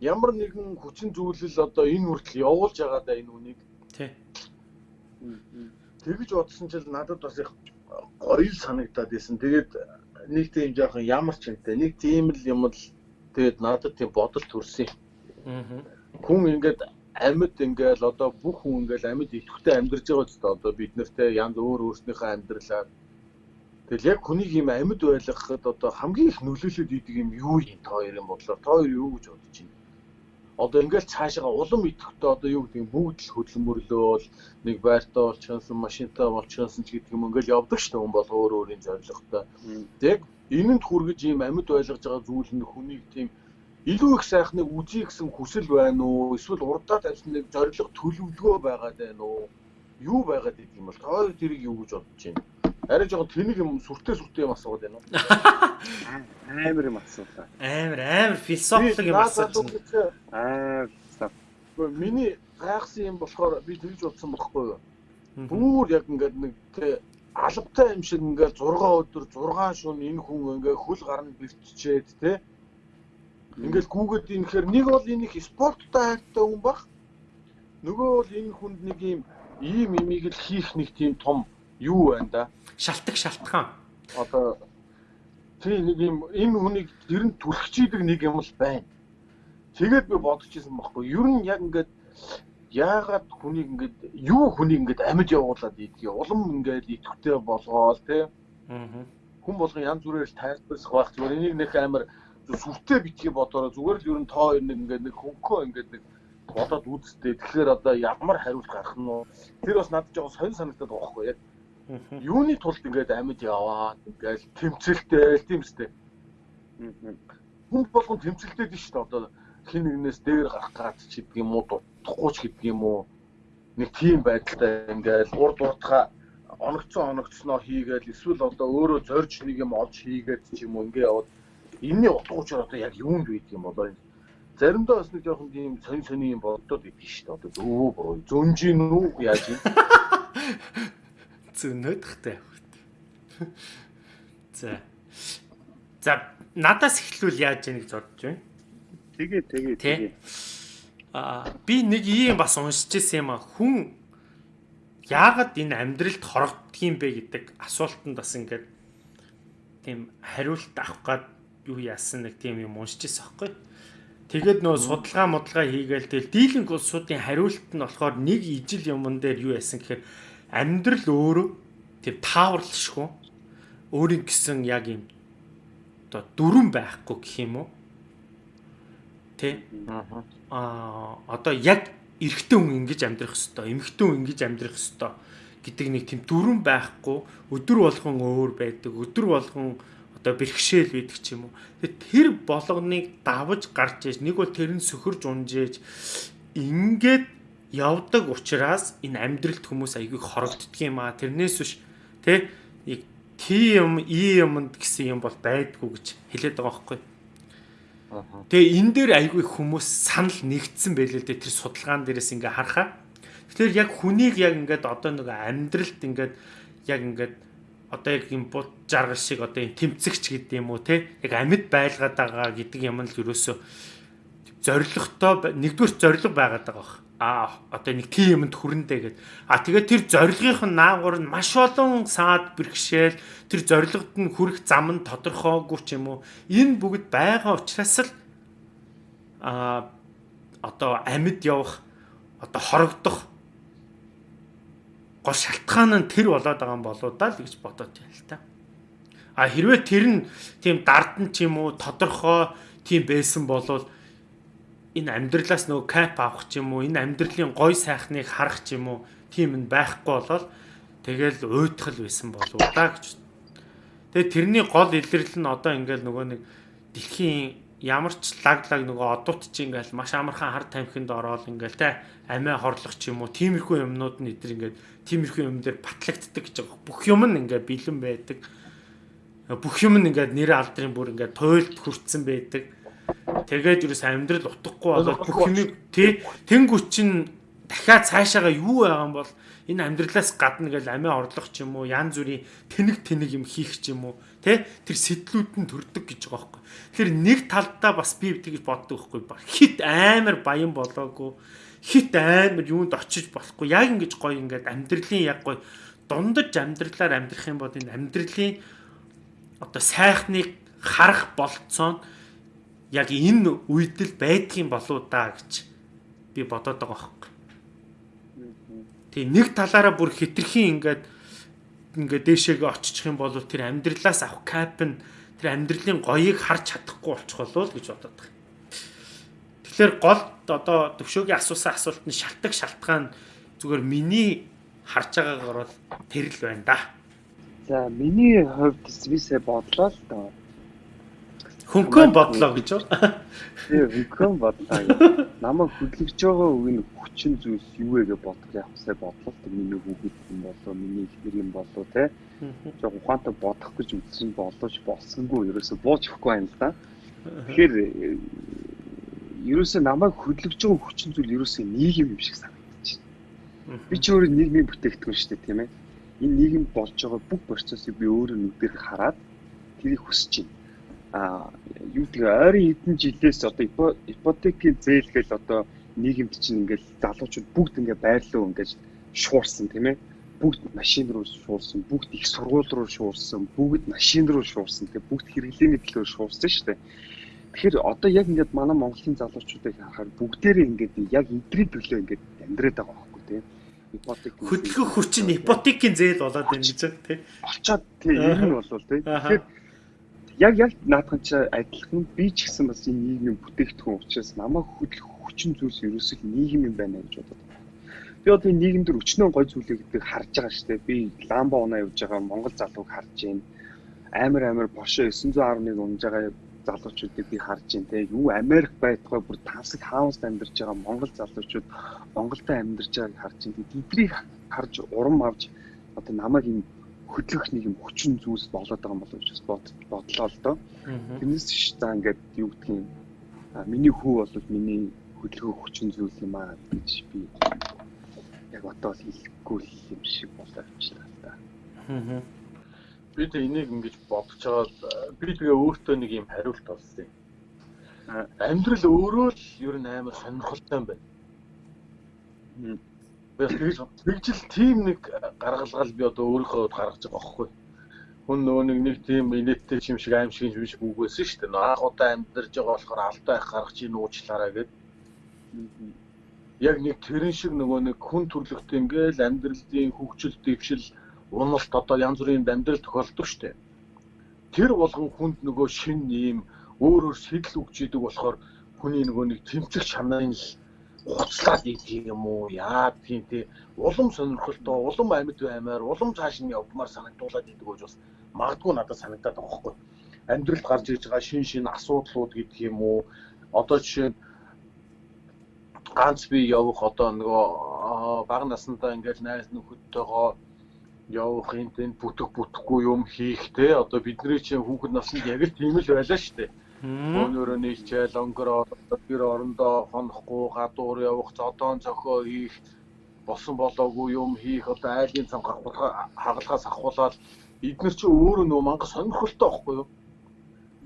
ямар нэгэн хүчин зүйлэл одоо энэ хүртэл явуулж байгаа да энэ үнийг? Тий тэгж бодсон чил надад бас их гоё санагдаад байсан. Тэгээд нэг тийм жоохон ямар ч юмтай нэг тийм л юм л тэгээд надад тийм бодол төрсөн хүн ингээд амьд ингээл одоо бүх хүн ингээл амьд идэвхтэй амьдарч байгаа ч одоо бид нартэй янз өөр өөрснийхөө амьдралаар тэгэл яг хүнийг юм амьд байлгахад одоо хамгийн их нөлөөлөд идэг юм юу юм? Та хоёрын бодлоор та хоёр юу гэж бодож байна одоо ингээл цаашаа улам идэвхтэй одоо юу гэдэг бүгд л хөдөлмөрлөөл нэг байртаа болчихсон машинтаа болчихсон ч гэдэг юм ингээл явдаг шүү дээ хүн бол өөр өөрийн зорилготой тэг энэнд хүргэж ийм амьд байлгаж байгаа зүйл нь хүнийг тийм илүү их сайхныг үзье гэсэн хүсэл байна уу? Эсвэл урдаа тавьсан нэг зориг төлөвлөгөө байгаад байна уу? Юу байгаад идэв юм бол тоо тэрийг юу гэж бодож байна? Арай жоохон тэнэг юм сүртэй сүртэй юм асууад байна уу? Амар юм асуулаа. Амар амар философик юм асууж байна. Аа миний гайхсан юм болохоор би тэгж бодсон байхгүй юу? Бүр яг ингээд нэг тэ албатай юм шиг ингээд 6 өдөр 6 шөнө энэ хүн ингээд хөл гарна бэрччээд тэ Ингээл гүүгээд инхээр нэг бол энэ их спорттой хайртай хүн баг. Нөгөө бол энэ хүнд нэг юм ийм имийг л хийх нэг тийм том юу байна да. Шалтгаан шалтгаан. Одоо тийм нэг юм энэ хүнийг ер нь түлхчийдэг нэг юм л байна. Тэгээд би бодож ирсэн байхгүй. Ер нь яг ингээд яагаад хүнийг ингээд юу хүнийг ингээд амьд явуулаад идэх улам ингээд идэвхтэй болгоол тий. Аа. Хүн болгон янз бүрээр тайлбарлах байх. Зүгээр энийг нэг амар сүртэй битгий бодороо зүгээр л ер нь тоо нэг ингээд нэг хөнгөө ингээд нэг бодоод үзтээ. Тэгэхээр одоо ямар хариулт гарах нь вэ? Тэр бас надад жоо сонь санагдаад байгаа байхгүй яг. Юуны тулд ингээд амьд яваад ингээд тэмцэлтэй тийм үстэй. Хүн болгон тэмцэлтэй дээ шүү дээ. Одоо хин нэгнээс дээр гарах гад ч гэдэг юм уу, дутхгүй ч гэдэг юм уу. Нэг тийм байдалтай ингээд урд уртха оногцсон оногцсноо хийгээл эсвэл одоо өөрөө зорж нэг юм олж хийгээд ч юм уу ингээ яваад энэний утга учир одоо яг юунд байдаг юм болоо заримдаа бас нэг жоохон тийм сонь сони юм боддод идэв шүү дээ. Одоо өө буруу зөнжин үү яаж юм? Зөнөөдхтэй. За. За надаас эхлүүл яаж яаныг зодж байна. Тэгээ тэгээ тэгээ. Аа би нэг ийм бас уншиж ирсэн юм а хүн яагаад энэ амьдралд хорогддг юм бэ гэдэг асуултанд бас ингээд тийм хариулт авах гад юу яасан нэг тийм юм уншижсэн аахгүй. Тэгээд нөө судалгаа модлага хийгээл тэгэл дийлэнх улсуудын хариулт нь болохоор нэг ижил юмн дээр юу яасан гэхээр амьдрал өөрөө тийм тааварлшгүй өөрийн гэсэн яг юм одоо дүрэн байхгүй гэх юм уу? Тэ? Аа одоо яг эрэгтэй хүн ингэж амьдрах хэвээр, эмэгтэй хүн ингэж амьдрах хэвээр гэдэг нэг тийм дүрэн байхгүй өдөр болгон өөр байдаг. Өдөр болгон одоо бэрхшээл байдаг ч юм уу. Тэгээд тэр болгоныг давж гарч ээж нэг бол тэр нь сөхөрж унжээж ингээд явдаг учраас энэ амьдралд хүмүүс айгүй хорогддөг юм аа. Тэрнээс биш тэ нэг тийм и юмд гэсэн юм бол байдгүй гэж хэлээд байгаа байхгүй. Тэгээ энэ дээр айгүй хүмүүс санал нэгдсэн байлээ л дээ тэр судалгаан дээрээс ингээ харахаа. Тэгэхээр яг хүнийг яг ингээд одоо нэг амьдралд ингээд яг ингээд одоо яг юм бут жаргал шиг одоо юм тэмцэгч гэдэг юм уу те яг амьд байлгаад байгаа гэдэг юм л ерөөсөө зоригтой нэгдүгээр зориг байгаад байгаа бах а одоо нэг тийм юмд хүрэндэ гэд а тэгээд тэр зорилгын наагур нь маш олон саад бэрхшээл тэр зорилгод нь хүрэх зам нь тодорхойгүй ч юм уу энэ бүгд байгаа учраас л а одоо амьд явах одоо хорогдох гол шалтгаан нь тэр болоод байгаа юм болоо да л гэж бодоод байна л та. А хэрвээ тэр нь тийм дардан ч юм уу тодорхой тийм байсан болвол энэ амьдралаас нөгөө кап авах ч юм уу энэ амьдралын гой сайхныг харах ч юм уу тийм нь байхгүй болол тэгэл уйтгал байсан болов да гэж. Тэгээ тэрний гол илэрлэл нь одоо ингээл нөгөө нэг дэлхийн ямар ч лаглаг нөгөө одууд чи ингээл маш амархан хар тамхинд ороод ингээл те амиа хорлох ч юм уу тиймэрхүү юмнууд нь эдэр ингээд тиймэрхүү юм дээр батлагддаг гэж байгаа. Бүх юм нь ингээд бэлэн байдаг. Бүх юм нь ингээд нэр алдрын бүр ингээд туйлд хүрцэн байдаг Тэгээд юу амьдрал утгахгүй болоод бүх юмыг тий тэнгуү чин дахиад цаашаага юу байгаа юм бол энэ амьдралаас гадна гэл амиа орлох ч юм уу янз бүрийн тэнэг тэнэг юм хийх ч юм уу тий тэр сэтлүүд нь төрдөг гэж байгаа байхгүй. Тэгэхээр нэг талдаа бас би тэгж боддог байхгүй. Хит амар баян болоогүй хит амар юунд очиж болохгүй яг ингэж гоё ингээд амьдралын яг гоё дундаж амьдралаар амьдрах юм бол энэ амьдралын одоо сайхныг харах болцоо нь яг энэ үед л байдгийн болоо да гэж би бодоод байгаа байхгүй. Тэгээ нэг талаараа бүр хитрхийн ингээд ингээд дээшээгээ очичих юм бол тэр амьдралаас авах кап нь тэр амьдралын гоёыг харж чадахгүй болчих болов гэж бодоод байгаа. Тэгэхээр гол одоо төвшөөгийн асуусан асуулт нь шалтгаан шалтгаан зүгээр миний харж байгаагаар бол тэр л байна да. За миний хувьд бисээ бодлоо л доо Хөнгөн бодлоо гэж байна. Тийм хөнгөн бодлоо. Намайг хөдөлгөж байгаа үгийн хүчин зүйлс юу вэ гэж бодох явахсаа бодлоо. Миний хүүхэд юм болоо, миний ихнэр юм болоо те. Жог ухаантай бодох гэж үзсэн болооч болсонгүй ерөөсө буучихгүй юм л да. Тэгэхээр ерөөсө намайг хөдөлгөж байгаа хүчин зүйл ерөөсө нийгэм юм шиг санагдаж байна. Би ч өөрөө нийгмийн бүтээгдэхүүн шүү дээ тийм ээ. Энэ нийгэм болж байгаа бүх процессыг би өөрөө нүдээр хараад тэрийг хүсэж байна юу тэгээ ойрын хэдэн жилээс одоо ипотекийн зээл гэж одоо нийгэмд чинь ингээл залуучууд бүгд ингээ байрлуу ингээд шуурсан тийм ээ. Бүгд машин руу шуурсан бүгд их сургууль руу шуурсан бүгд машин руу шуурсан тэгээ бүгд хэрэглээний төлөө шуурсан шүү дээ. Тэгэхээр одоо яг ингээд манай Монголын залуучуудыг харахаар бүгдээрээ ингээд яг эдрийн төлөө ингээд амьдраад байгаа байхгүй тийм ипотек хөдөлгөх хүчин ипотекийн зээл болоод байна гэж тийм болчоод тийм ер нь болвол тийм тэгэхээр яг яг наадхан чи адилхан би ч гэсэн бас энэ нийгмийн бүтээгдэхүүн учраас намайг хөдөлгөх хүчин зүйлс ерөөсөө нийгэм юм байна гэж бодод. Би одоо энэ нийгэм дээр өчнөө гой зүйлээ гэдэг харж байгаа шүү дээ. Би ламба унаа явж байгаа Монгол залууг харж байна. Амар амар Porsche 911 унж байгаа залуучуудыг би харж байна те. Юу Америк байтугай бүр тансаг хаусд амьдарч байгаа Монгол залуучууд Монголд амьдарч байгааг харж байна. Тэднийг харж урам авч одоо намайг энэ хөдлөх нэг юм хүчин зүйлс болоод байгаа юм болов гэж бодлоо л доо. Тэрнээс ш за ингээд юу гэх юм миний хүү бол миний хөдлөх хүчин зүйл юм аа гэж би яг одоо хэлэхгүй юм шиг боловчлаа та. Аа. Би тэ энийг ингэж бодож байгаа би тэгээ өөртөө нэг юм хариулт олсон юм. Амьдрал өөрөө л ер нь амар сонирхолтой юм байна. Тэгж тэгжил тийм нэг гаргалгал би одоо өөрийнхөө гаргаж байгаа байхгүй. Хүн нөгөө нэг нэг тийм инээдтэй юм шиг аим шиг юм шиг үгүйсэн шүү дээ. Анх удаа амьдарж байгаа болохоор алдаа их гаргаж ийн уучлаарай гэд. Яг нэг тэрэн шиг нөгөө нэг хүн төрлөختөө ингээл амьдралын хөгжил дэвшил уналт одоо янз бүрийн амьдрал тохиолдог шүү дээ. Тэр болгон хүнд нөгөө шин ийм өөр өөр сэтэл өгч идэг болохоор хүний нөгөө нэг тэмцэх чанарын л хуцлаад идэх юм уу? Яа тийм тий улам сонирхолтой улам амьд баймаар улам цааш нь явмаар санагдуулаад идэг гэж бас магадгүй надад санагдаад байгаа хгүй. Амьдралд гарч ирж байгаа шин шин асуудлууд гэдэг юм уу? Одоо жишээ нь ганц би явах одоо нөгөө бага насндаа ингээл найз нөхөдтэйгоо явах тэн бүтэх бүтэхгүй юм хийх те. Одоо бидний чинь хүүхэд наснд яг л тийм л байлаа шүү дээ Өнөөрөө нийлчээл өнгөрөө гэр орондоо хонохгүй гадуур явах зодоон зохио хийх болсон болоогүй юм хийх одоо айлын цан хагалгаас ахуулаад эдгээр чи өөрөө нөгөө мангас сонирхолтой байхгүй юу?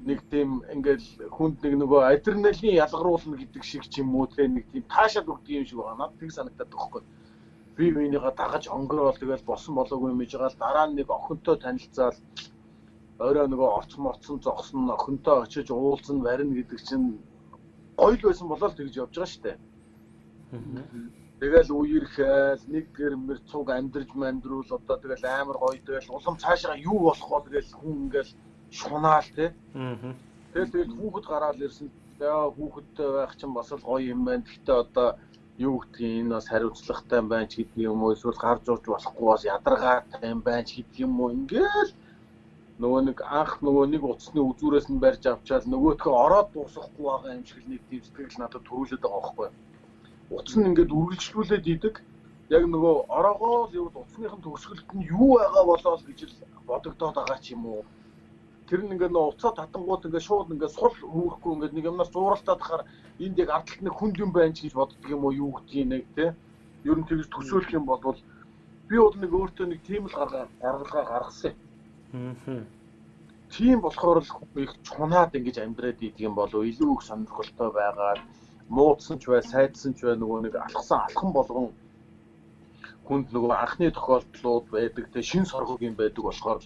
Нэг тийм ингээл хүнд нэг нөгөө адреналин ялгаруулна гэдэг шиг ч юм уу те нэг тийм таашаад өгдөг юм шиг байна. Тэг санагдаад байхгүй. Би минийгаа дагаж өнгөрөөл тэгэл болсон болоогүй юм жигаал дараа нь нэг охинтой танилцаал орой нөгөө орц морцсон зогсон охинтой очиж уулзсан барина гэдэг чинь гоё л байсан болоо л тэгж явж байгаа шүү дээ. Тэгэл үерхэл нэгдгэр мэр цуг амьдрж мандруул одоо тэгэл амар гоё тэгэл улам цаашаа юу болох бол тэгэл хүн ингээл шунаал. Аа. Тэгэл тэгэл хүүхэд гараад ирсэн. Яа хүүхэдтэй байх чинь бас л гоё юм байна. Гэхдээ одоо юу гэдгийг энэ бас хариуцлагатай байна ч гэдэг юм уу эсвэл гарч урж болохгүй бас ядаргаатай юм байна ч гэдэг юм уу ингээл нөгөө нэг анх нөгөө нэг утасны үзүүрээс нь барьж авчаал нөгөөдхөө ороод дуусахгүй байгаа юм шиг нэг тийм сэтгэл надад төрүүлээд байгаа байхгүй. Утас нь ингээд үргэлжлүүлээд идэг. Яг нөгөө ороогоо л яваад утасныхын төгсгөлд нь юу байгаа болоо л гэж л бодогдоод байгаа ч юм уу. Тэр нь ингээд нөгөө уцаа татангууд ингээд шууд ингээд сул хөвөхгүй ингээд нэг юмнаас зууралтаад хахаар энд яг ардталт нэг хүнд юм байна ч гэж боддөг юм уу юу гэдгийг нэг те. Ер нь тэгж төсөөлөх юм бол би бол нэг өөртөө нэг тийм л гаргаа гаргалгаа гаргасан юм Тийм болохоор л их чунаад ингэж амьдраад идэг юм болов илүү их сонирхолтой байгаад муудсан ч бай, сайдсан ч бай нөгөө нэг алхсан алхан болгон хүнд нөгөө анхны тохиолдлууд байдаг. Те шин соргог юм байдаг болохоор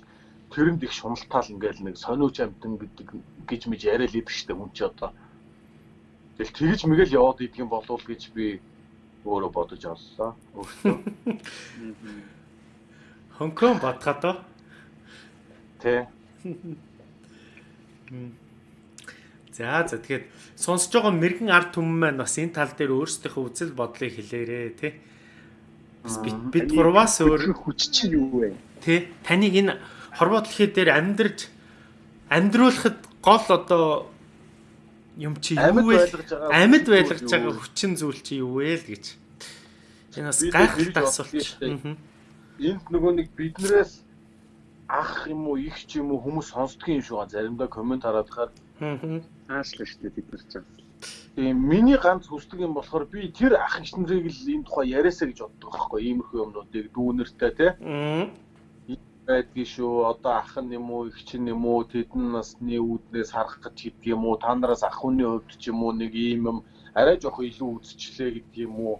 тэрэнд их шуналтаал ингээл нэг сониуч амтан гэдэг гэж мэж яриад идэг штэ хүн чи одоо. Тэгэл тэгж мэгэл яваад идэг юм болов гэж би өөрөө бодож оллоо. Өөртөө. Хонконг батхаа Тэ. За за тэгэхээр сонсож байгаа мэрэгэн ард түмэн маань бас энэ тал дээр өөрсдийнхөө үзэл бодлыг хэлээрээ тий. Бас бид гурваас өөр хүч чинь юу вэ? Тий. Таныг энэ хорвоо дэлхий дээр амьдарч амьдруулахад гол одоо юм чи юу вэ? Амьд байлгаж байгаа хүчин зүйл чи юу вэ л гэж. Энэ бас гайхалтай асуулт. Энд нөгөө нэг биднээс ах юм уу их ч юм уу хүмүүс сонсдгийн юм шиг ба заримдаа комент хараад хахаар аашлаа шүү дээ бид нар ч. Тийм миний ганц хүсдэг юм болохоор би тэр ах их нарыг л энэ тухай яриасаа гэж боддог байхгүй иймэрхүү юмнуудыг дүүнэртэй те байдгийн шүү одоо ах нь юм уу их чинь юм уу тэдэн насны үүднээс харах гэж гэдэг юм уу та нараас ах хүний хувьд ч юм уу нэг ийм юм арай жоох илүү үзчихлээ гэдэг юм уу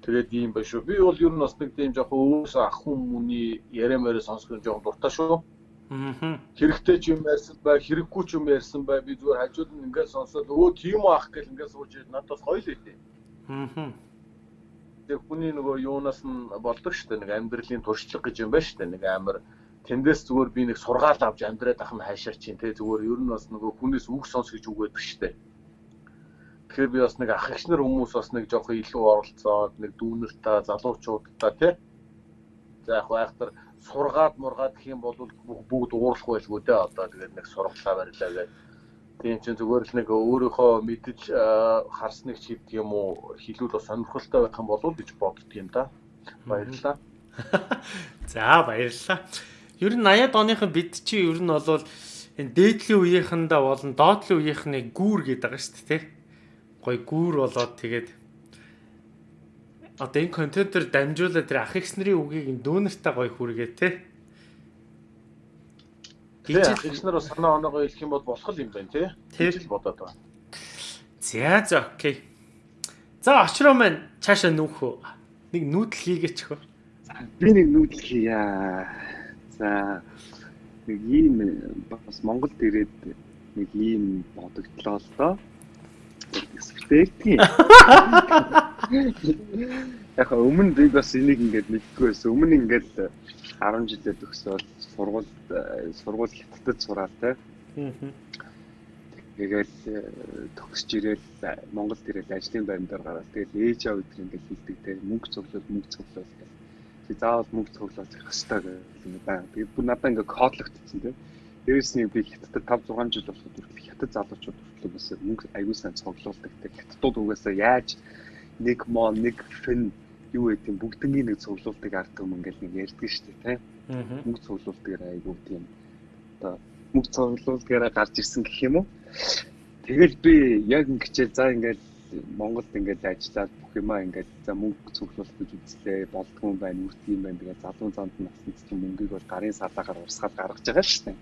Тэгээд ийм ба шүү. Би бол ер нь бас нэг тийм жоохон өвөөс ах хүмүүний яриа мэрэ сонсох нь жоохон дуртай шүү. Аа. Хэрэгтэй ч юм ярьсан бай, хэрэггүй ч юм ярьсан бай. Би зүгээр хажууд нь ингээд сонсоод өө тийм ах гэл ингээд сууж надаас гоё л өгдөө. Аа. Тэг хүний нөгөө юунаас нь болдог шүү дээ. Нэг амьдралын туршлага гэж юм байна шүү дээ. Нэг амар тэндээс зүгээр би нэг сургаал авч амьдраад ах нь хайшаар чинь те зүгээр ер нь бас нөгөө хүнээс үг сонс гэж үг байдаг шүү дээ. Тэгэхээр би бас нэг ах ихнэр хүмүүс бас нэг жоохон илүү оролцоод нэг дүүнэртэй залуучуудтай тий. За яг байхтар сургаад мургаад гэх юм бол бүгд уурах байлгүй дээ одоо тэгээд нэг сургалаа барилаа гэдэг. Тийм чинь зүгээр л нэг өөрийнхөө мэдж харсныг ч гэдэг юм уу хэлүүл бас сонирхолтой байх юм болов гэж боддөг юм да. Баярлалаа. За баярлалаа. Ер нь 80-ад оныхон бид чи ер нь бол энэ дээдлийн үеийнхэндээ болон доотлын үеийнхнийг гүүр гэдэг байгаа шүү дээ тий гой гүүр болоод тэгээд одоо энэ контентер дамжуулаад тэр ах ихс нарын үгийг дүүнэртэй гой хүргээ те. Гэж ах ихс нар санаа оноогоо хэлэх юм бол болох юм байна те. Л бодоод байна. За за окей. За очроо маань цаашаа нүүхөө. Нэг нүүдэл хийгээч хөө. Би нэг нүүдэл хийя. За нэг ийм бас Монголд ирээд нэг ийм бодогдлоо л доо Эсвэртэй. Яг өмнө би бас энийг ингээд мэдгүй байсан. Өмнө ингээд 10 жилээ төгсөөд сургууль сургууль хятадд сураад те. Тэгээд төгсж ирээд Монголд ирээд ажлын байранд гараад тэгээд ээж аав өдр ингээд хэлдэг те. Мөнгө цуглуул мөнгө цуглуул гэх. Би заавал мөнгө цуглуулж гэх юм байна. Тэгээд бүр надад ингээд кодлогдсон те. Дээрээс нь би хятадд 5 6 жил болоход хүртэл хятад залуучууд хүртэл бас мөнгө аягүй сайн цуглуулдаг. Хятадууд угаасаа яаж нэг мон нэг фэн юу гэдэг юм бүгднийг нэг цуглуулдаг ард юм ингээл нэг ярьдаг шүү дээ тийм. Мөнгө цуглуулдаг аягүй тийм одоо мөнгө цуглуулдагаараа гарч ирсэн гэх юм уу. Тэгэл би яг ингэчээ за ингээл Монголд ингээд ажиллаад бүх юмаа ингээд за мөнгө цуглуулах гэж үзлээ болдгоо юм байна үрт юм байна тэгээд залуу занд насны чинь мөнгийг бол гарын садагаар урсгаад гаргаж байгаа шүү дээ.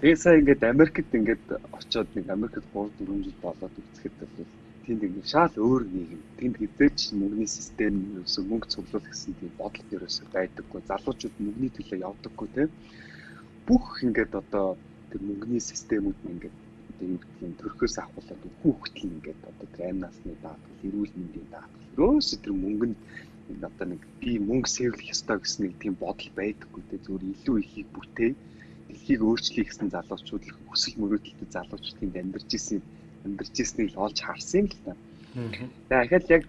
Тэгээд сая ингээд Америкт ингээд очиод нэг Америкт 3 4 жил болоод үзэхэд бол тэнд ингээд шал өөр нийгэм. Тэнд хизээч мөнгөний систем ерөөсөө мөнгө цуглуулах гэсэн тийм бодол ерөөсөө байдаггүй. Залуучууд мөнгөний төлөө явдаггүй тийм. Бүх ингээд одоо тэр мөнгөний системүүд нь ингээд одоо юу гэдэг нь төрхөөс авахулаад үхүү хөтөл ингээд одоо тэр амь насны даатгал, эрүүл мэндийн даатгал. Ерөөсөө тэр мөнгөнд одоо нэг би мөнгө сэвлэх ёстой гэсэн нэг тийм бодол байдаггүй те зүгээр илүү ихийг бүтээ дэлхийг өөрчлөе гэсэн залуучууд их хүсэл мөрөөдөлтэй залуучуудын амьдарч исэн амьдарч ирснийг л олж харсан юм л та. Тэгэхээр яг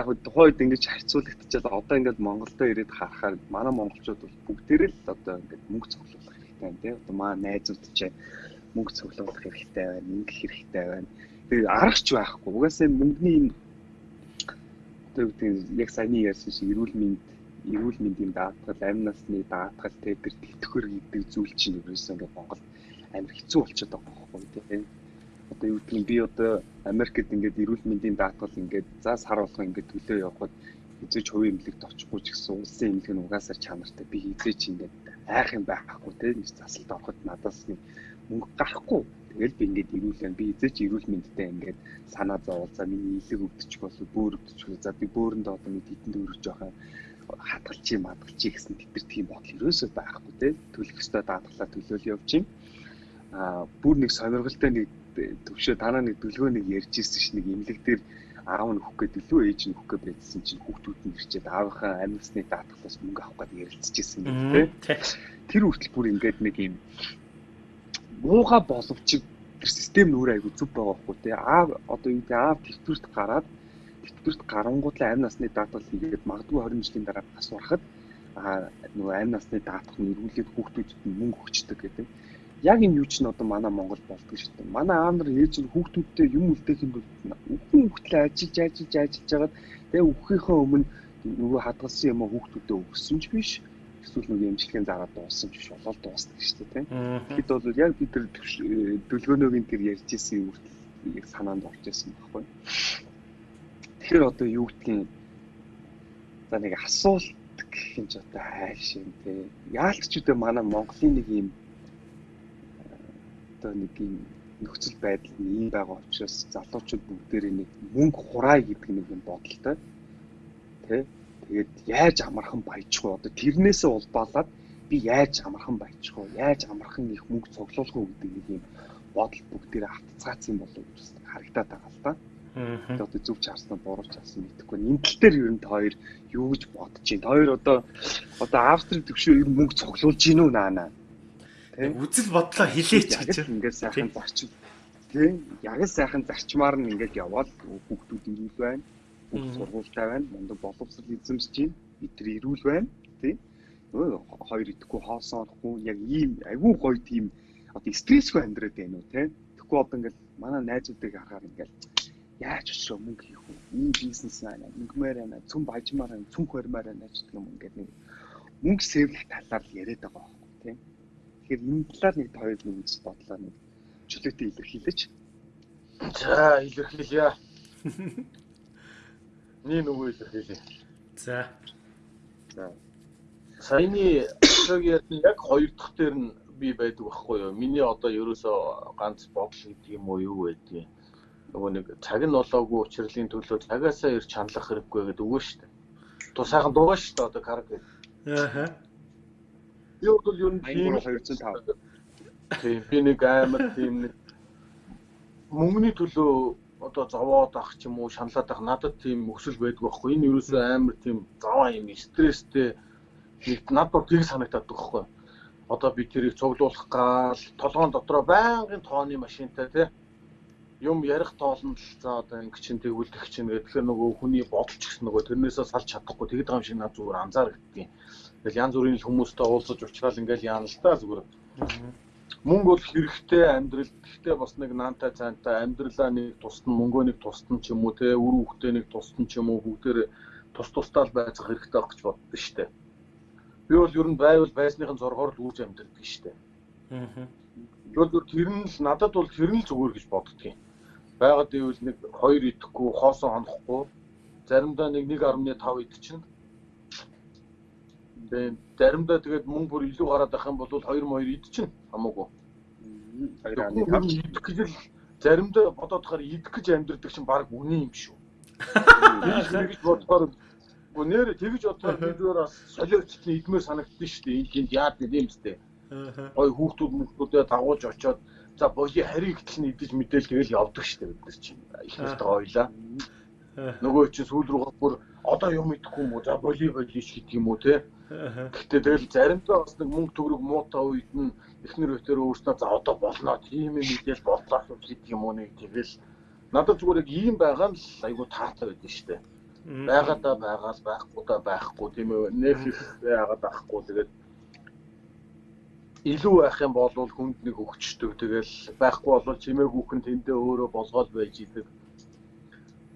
яг тухайд ингэж харьцуулагдчихад одоо ингээд Монголдо ирээд харахаар манай монголчууд бол бүгдээр л одоо ингээд мөнгө цуглуулах хэрэгтэй тийм одоо маа найзууд ч мөнгө цуглуулах хэрэгтэй байна мөнгө хэрэгтэй байна. Тэгээ аргач байхгүй. Угаасаа мөнгөний энэ гэдэг яг саяны ярьсан шиг эрүүл мэнд эрүүл мэндийн даатгал амь насны даатгал тэгээ тэр тэтгэхөр гэдэг зүйл чинь ерөөсөө ингээд Монгол амар хэцүү болчиход байгаа байхгүй тийм. Одоо юу нь би одоо Америкт ингээд эрүүл мэндийн даатгал ингээд за сар болгоо ингээд төлөө явхад хизээч хувийн эмнэлэгт очихгүй ч гэсэн улсын эмнэлэг нь угаасаар чанартай. Би хизээч ингээд айх юм байхгүй нэг засалд ороход надаас нэг мөнгө гарахгүй. Тэгэл би ингээд ирүүлэн би хизээч эрүүл мэндтэй ингээд санаа зовол за миний илэг өвдөчих болов бөөр өвдөчих за би бөөрөнд одоо нэг хитэн дөрөж жоохон хатгалч юм хатгалч гэсэн тэр тийм бодол ерөөсөө байхгүй те. Төлөх ёстой даатгалаа төлөөл явж юм. А бүр нэг сонирхолтой нэг төвшөө танаа нэг дүлгөө нэг ярьж ирсэн ш нэг имлэг дээр аав нь өгөх гэдэг лөө ээж нь өгөх гэж байсан чинь хүүхдүүд нь ирчээд аавынхаа амьсны даатгалаас мөнгө авах гэж ярилцчихсэн юм тий. Тэр хүртэл бүр ингээд нэг юм муухай боловч тэр систем нүүр айгу зүв байгаа байхгүй тий. Аав одоо юу гэдэг аав төвтөрт гараад төвтөрт гарангуудлаа амь насны даатгал хийгээд магадгүй 20 жилийн дараа бас урахад а нөгөө амь насны даатгал нь эргүүлээд хүүхдүүдэд мөнгө өгчдөг гэдэг яг энэ юу ч н одоо манай Монгол болдог шүү дээ. Манай аав нар ээж нь хүүхдүүдтэй юм үлдээх юм бол үхэн хүүхдлээ ажиллаж ажиллаж ажиллаж хагаад тэгээ үххийнхээ өмнө нөгөө хадгалсан юм хүүхдүүдэд өгсөн ч биш. Эсвэл нөгөө эмчилгээний зараад дууссан ч болол дуусдаг шүү дээ. Тэгэхэд бол яг бид тэр дөлгөөнөөгийн тэр ярьж исэн юм яг санаанд орж исэн байхгүй. Тэгэхээр одоо юу гэдгийг за нэг асуулт гэх юм ч одоо хайш юм те. Яалт ч үдэ манай Монголын нэг юм одоо нэг юм нөхцөл байдал нь ийм байгаа учраас залуучууд бүгдээрээ нэг мөнгө хураая гэдэг нэг юм бодолтой. Тэ? Тэгээд яаж амархан баяжих вэ? Одоо тэрнээсээ улбаалаад би яаж амархан баяжих вэ? Яаж амархан их мөнгө цуглуулах вэ гэдэг нэг юм бодол бүгдээрээ хатцгаацсан болов гэж харагдаад байгаа л да. Тэгээд одоо зөв чарсан буруу чарсан мэдэхгүй. Энэ тал дээр ер нь хоёр юу гэж бодож байна? Хоёр одоо одоо австрик төвшөө ер нь мөнгө цуглуулж гин үү наана? үзэл бодлоо хилээч гэж ингээд сайхан зарчим тийм яг л сайхан зарчмаар нь ингээд явбал хүүхдүүд ирүүл байна хүүхд сургуультай байна мундаг боловсрол эзэмсэж байна бид нар ирүүл байна тийм өө хоёр идэхгүй хоосон орохгүй яг ийм айгүй гоё тийм одоо стрессгүй амьдраад байна уу тийм тэгэхгүй одоо ингээд манай найзуудыг харахаар ингээд яаж очроо мөнгө хийх вэ ийм бизнес байна мөнгөмөр байна цүн бажмаар байна цүн хормоор байна гэх юм ингээд нэг мөнгө сэвлэх талаар яриад байгаа байхгүй тийм Тэгэхээр энэ талаар нэг хоёр нэг үзэл бодлоо нэг чөлөөтэй илэрхийлж. За илэрхийлье. Нэг нөгөө илэрхийлье. За. За. Саяны яг яг хоёр дахь дээр нь би байдаг байхгүй юу? Миний одоо ерөөсөө ганц бодол гэдэг юм уу юу байдгийг. Нөгөө нэг цаг нь болоогүй учрлын төлөө цагаасаа ирж чанлах хэрэггүй гэдэг үгүй шүү дээ. Ту сайхан дуугаа шүү дээ одоо караг гэдэг. Аа Би бол нь тийм 205. Тийм би нэг амар тийм нэг мөнгөний төлөө одоо зовоод ах ч юм уу шаналаад ах надад тийм өсөл байдаг байхгүй. Энэ юусэн амар тийм заваа юм стресстэй нэг над бол тийг санагдаад байгаа байхгүй. Одоо би тэрийг цуглуулах гал толгоон дотроо байнгын тооны машинтай тий юм ярих тоолно л за одоо ингэ чин тэгүүлдэх чинь гэхээр нөгөө хүний бодолч гэсэн нөгөө тэрнээсээ салж чадахгүй. Тэгэд байгаа юм шиг над зүгээр анзаарагдтiin Тэгэл янз бүрийн хүмүүстэй уулзаж уулзрал ингээл яана л та зүгээр. Мөнгө бол хэрэгтэй амьдрал. Гэхдээ бас нэг наантай цаантай амьдралаа нэг тусна, мөнгөө нэг тусна ч юм уу те, үр хөвгтэй нэг тусна ч юм уу бүгдээр тус тустаал байцах хэрэгтэй байх гэж боддоо штэ. Би бол ер нь байвал байсныхын зоргоор л үүж амьдрдаг штэ. Аа. Тэгвэл тэр нь л надад бол тэр нь л зүгээр гэж боддгийн. Байгаад ивэл нэг хоёр идэхгүй, хоосон хонохгүй, заримдаа нэг 1.5 идчихнэ Тэгээд заримдаа тэгээд мөнгө бүр илүү гараад байх юм бол 2 моёр идчихнэ хамаагүй. Хоёр аны тавч идэх гэж л заримдаа бодоод тахаар идэх гэж амьдрдаг чинь баг үний юм шүү. Тэгж бодохоор нэр тэгж бодохоор би зүгээр бас солиорчтны идмээр санагдсан шүү дээ. Энд тэнд яад гэдэг юм сте. Гой хүүхдүүд мөхтүүдээ дагуулж очоод За боли харийг гэл нь идэж мэдээл тэгэл явдаг штэ бид нар чинь. Их нартай ойлаа. Нөгөө чинь сүүл рүү бүр одоо юм идэхгүй юм уу? За боли боли шиг гэдэг юм уу те. Гэхдээ тэгэл заримдаа бас нэг мөнгө төгрөг муутай үед нь эхнэр өтөр өөрснөө за одоо болно. Тийм юм мэдээл бодлоо гэдэг юм уу нэг тэгэл надад зүгээр яг ийм байгаа нь айгу таатай байдаг штэ. Байгаадаа байгаал байхгүй да байхгүй тийм ээ. Нэг их яагаад байхгүй тэгээд илүү байх юм бол хүнд нэг өгчдөг. Тэгэл байхгүй бол чимээгүйхэн тэндээ өөрөө болгоод байж идэг.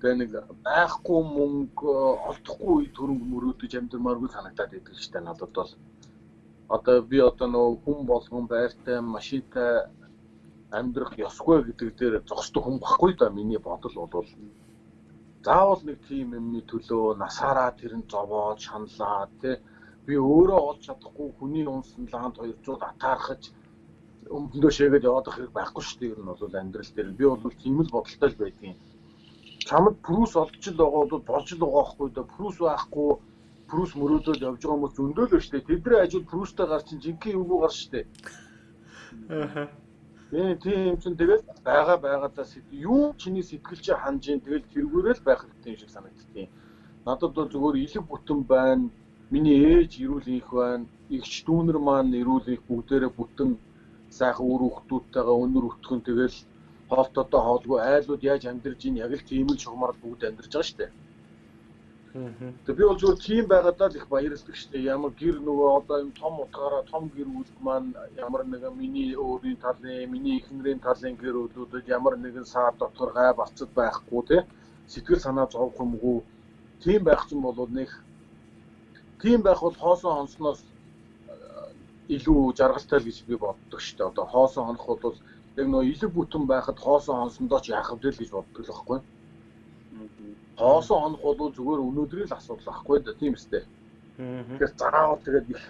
Нэг байхгүй мөнгө олдохгүй төрөнгө мөрөөдөж амьдрмааргүй санагдаад идэг штэ надад бол. Одоо би одоо нөгөө хүн болгон байртай машинтай амьдрах ёсгүй гэдэг дээр зогсдог хүн баггүй да миний бодол бол заавал нэг тийм юмны төлөө насаараа тэр нь зовоод шаналаа тий би өөрөө олж чадахгүй хүний унсан лаанд 200 атаархаж өмдөө шээгээд яваад байх хэрэг байхгүй шүү дээ. Ер нь бол амьдрал дээр би бол тийм л бодолтой л байдгийн. Чамд прүс олдч л байгаа бол болж л байгаа байхгүй да. Прүс байхгүй прүс мөрөөдөл явж байгаа хүмүүс зөндөөл шүү дээ. Тэдний ажил прүстэй гар чинь жинхэнэ юу гар шүү дээ. Аа. Тийм тийм чинь тэгэл байгаа байгаадаа юу чиний сэтгэл чи ханж ин тэгэл тэргүүрэл байх хэрэгтэй юм шиг санагдтiin. Надад бол зүгээр илэг бүтэн байна Миний ээж эрүүл их байна. Игч дүүнер маань эрүүл их бүгдээрээ бүтэн сайхан үр хөвгтүүдтэйгээ өнөр өтгөн тэгэл хоолтодоо хоолгүй айлууд яаж амьдарж ийн яг л тийм л шугамар бүгд амьдарч байгаа шүү дээ. Тэгээ би бол зөвхөн тийм байгаадаа л их баярлдаг шүү дээ. Ямар гэр нөгөө одоо юм том утгаараа том гэр бүл маань ямар нэгэн миний өөрийн талын, миний эхнэрийн талын гэр бүлүүдэд ямар нэгэн саад дотор гай барцад байхгүй те. Сэтгэл санаа зовх юмгүй. Тийм байх чинь бол нэг тийм байх бол хоосон хонсноос э, илүү жаргалтай л гэж би боддог шүү дээ. Одоо хоосон хонох бол яг нөө илэг бүтэн байхад хоосон хонсондоо ч яах вэ гэж боддог л байхгүй. Хоосон хонох бол зүгээр өнөөдрийн л асуудал байхгүй да тийм үстэй. Тэгэхээр заавал тэгээд их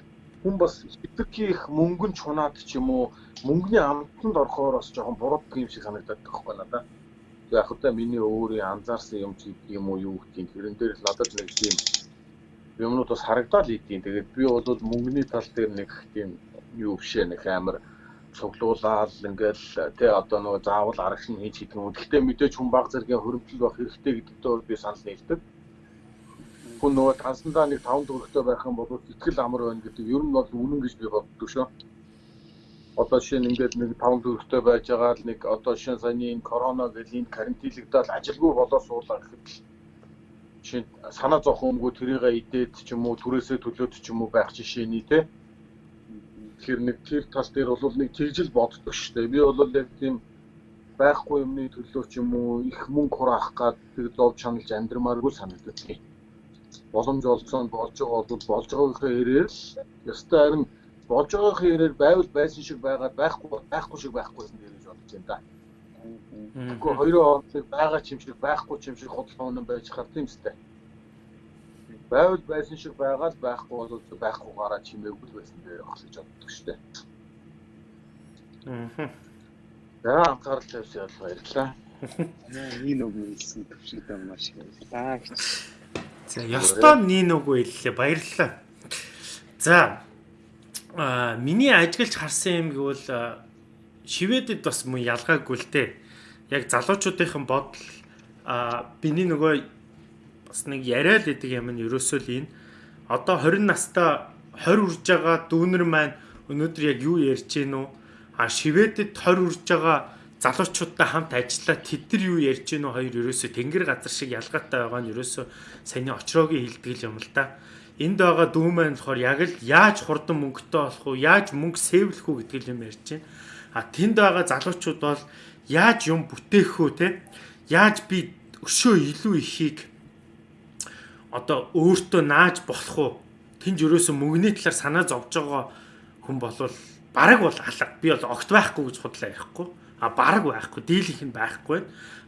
хүн бас хитрхи их мөнгөн чунаад ч юм уу мөнгөний амтанд орохоор бас жоохон бурууддаг юм шиг санагдаад байхгүй надаа. Яг хөтэ миний өөрийн анзаарсан юм чи юм уу юу юм тэрэн дээр л надад нэг тийм юмнууд бас харагдаад идэв. Тэгээд би бол мөнгөний тал дээр нэг тийм юу бишээ нэг амар цуглуулаад ингээл тий одоо нөгөө заавал арагш нь хийж хийх юм. Гэхдээ мэдээж хүн баг зэргийн хөрөмтөл байх хэрэгтэй гэдэгтээ би санал нийлдэг. Хүн нөгөө тансандаа нэг 5 төгрөгтэй байх юм бол итгэл амар байна гэдэг ер нь бол үнэн гэж би боддог шүү. Одоо нь ингээд нэг 5 төгрөгтэй байж байгаа л нэг одоо нь саяны энэ корона гэл энэ карантинлэгдэл ажилгүй болоо суулаа гэхэд жишээ санаа зовхон өмгөө тэрийгэ идээд ч юм уу түрээсээ төлөөд ч юм уу байх жишээний те тэгэхээр нэг тэр тал дээр бол нэг тэгжил боддог шүү дээ би бол яг тийм байхгүй юмны төлөө ч юм уу их мөнгө хураах гад тэг зов чаналж амьдрмааргүй санагддаг боломж олцсон болж байгаа бол болж байгаагийн хэрээр ёстой харин болж байгаагийн хэрээр байвал байсан шиг байгаад байхгүй байхгүй шиг байхгүйсэн дээр гэж бодож байна да. Тэгэхгүй хоёроо байгаа ч юм шиг байхгүй ч юм шиг худалдаа өнөн байж хаар тийм үстэй. Байвал байсан шиг байгаа л байхгүй бол байхгүй гараа чимээгүй байсан дээр явах гэж боддог штэ. Аа. За анхаарал тавьсан бол баярлалаа. Нин үг хэлсэн төвшөлтэй маш их баярлалаа гэж. За ёстой нин үг хэллээ баярлалаа. За а миний ажиглаж харсан юм гэвэл шивэдэд бас мөн ялгаагүй л дээ яг залуучуудынхан бодол а биний нөгөө бас нэг яриа л гэдэг юм нь ерөөсөө л энэ. Одоо 20 настай 20 үрж байгаа дүүнер маань өнөөдөр яг юу ярьж гин үү а шивэдэд 20 үрж байгаа залуучуудтай хамт ажиллаа тэд нар юу ярьж гин үү хоёр ерөөсөө тэнгэр газар шиг ялгаатай байгаа нь ерөөсөө саяны очроогийн хилдэг юм л да энд байгаа дүү маань болохоор яг л яаж хурдан мөнгөтэй болох уу яаж мөнгө сэвлэх үү гэдэг юм ярьж байна а тэнд байгаа залуучууд бол яаж юм бүтээх үү те? Яаж би өшөө илүү ихийг одоо өөртөө нааж болох уу? Тэнд ерөөсө мөнгөний талаар санаа зовж байгаа хүн болвол бараг бол алга. Би бол огт байхгүй гэж худлаа ярихгүй. А бараг байхгүй дийлийнх нь байхгүй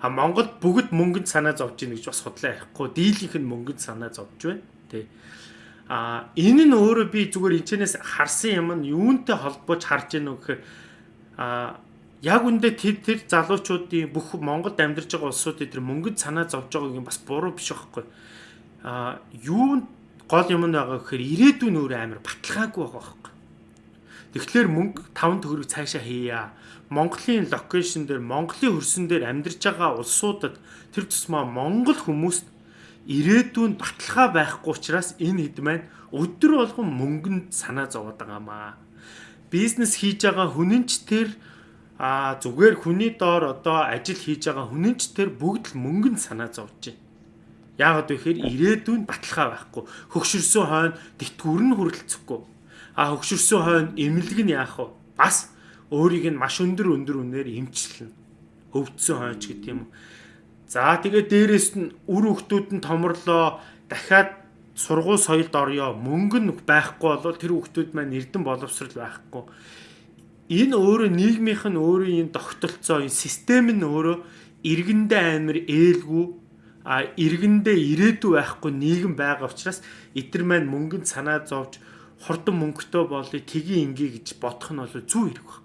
а Монголд бүгд мөнгөнд санаа зовж ийн гэж бас худлаа ярихгүй. Дийлийнх нь мөнгөнд санаа зовж байна тий. А энэ нь өөрөө би зүгээр энэчнээс харсан юм нь юунтэй холбооч харж үү гэхээр а яг үндэ тэр тэр залуучуудын бүх Монголд амьдарч байгаа улсуудын тэр мөнгөд санаа зовж байгааг юм бас буруу биш байхгүй. Аа юу гол юм байгаа гэхээр ирээдүйн өөр амар баталгаагүй байгаа байхгүй. Тэгэхээр мөнгө 5 төгрөг цаашаа хийя. Монголын локейшн дээр Монголын хөрсөн дээр амьдарч байгаа улсуудад тэр тусмаа Монгол хүмүүст ирээдүйн баталгаа байхгүй учраас энэ хэд маань өдөр болгон мөнгөнд санаа зовоод байгаамаа. Бизнес хийж байгаа хүнэн ч тэр а зүгээр хүний доор одоо ажил хийж байгаа хүнэн ч тэр бүгд л мөнгөнд санаа зовж байна. Яагаад вэ гэхээр ирээдүйн баталгаа байхгүй. Хөгшөрсөн хойно тэтгэвэр нь хүрэлцэхгүй. А хөгшөрсөн хойно эмнэлэг нь яах вэ? Бас өөрийг нь маш өндөр өндөр үнээр эмчилнэ. Өвдсөн хойч гэдэг юм. За тэгээд дээрэс нь үр хөвгтүүд нь томрлоо дахиад сургууль соёлд орё мөнгө нь байхгүй бол тэр хөвгтүүд маань эрдэн боловсрал байхгүй. Энэ өөрөө нийгмийнх нь өөрөө энэ тогтолцоо энэ систем нь өөрөө иргэндээ амар ээлгүй а иргэндээ ирээдүй байхгүй нийгэм байгаа учраас эдгэр маань мөнгөнд санаа зовж хурдан мөнгөтэй болъё тгий ингээ гэж бодох нь бол зүг хэрэг байна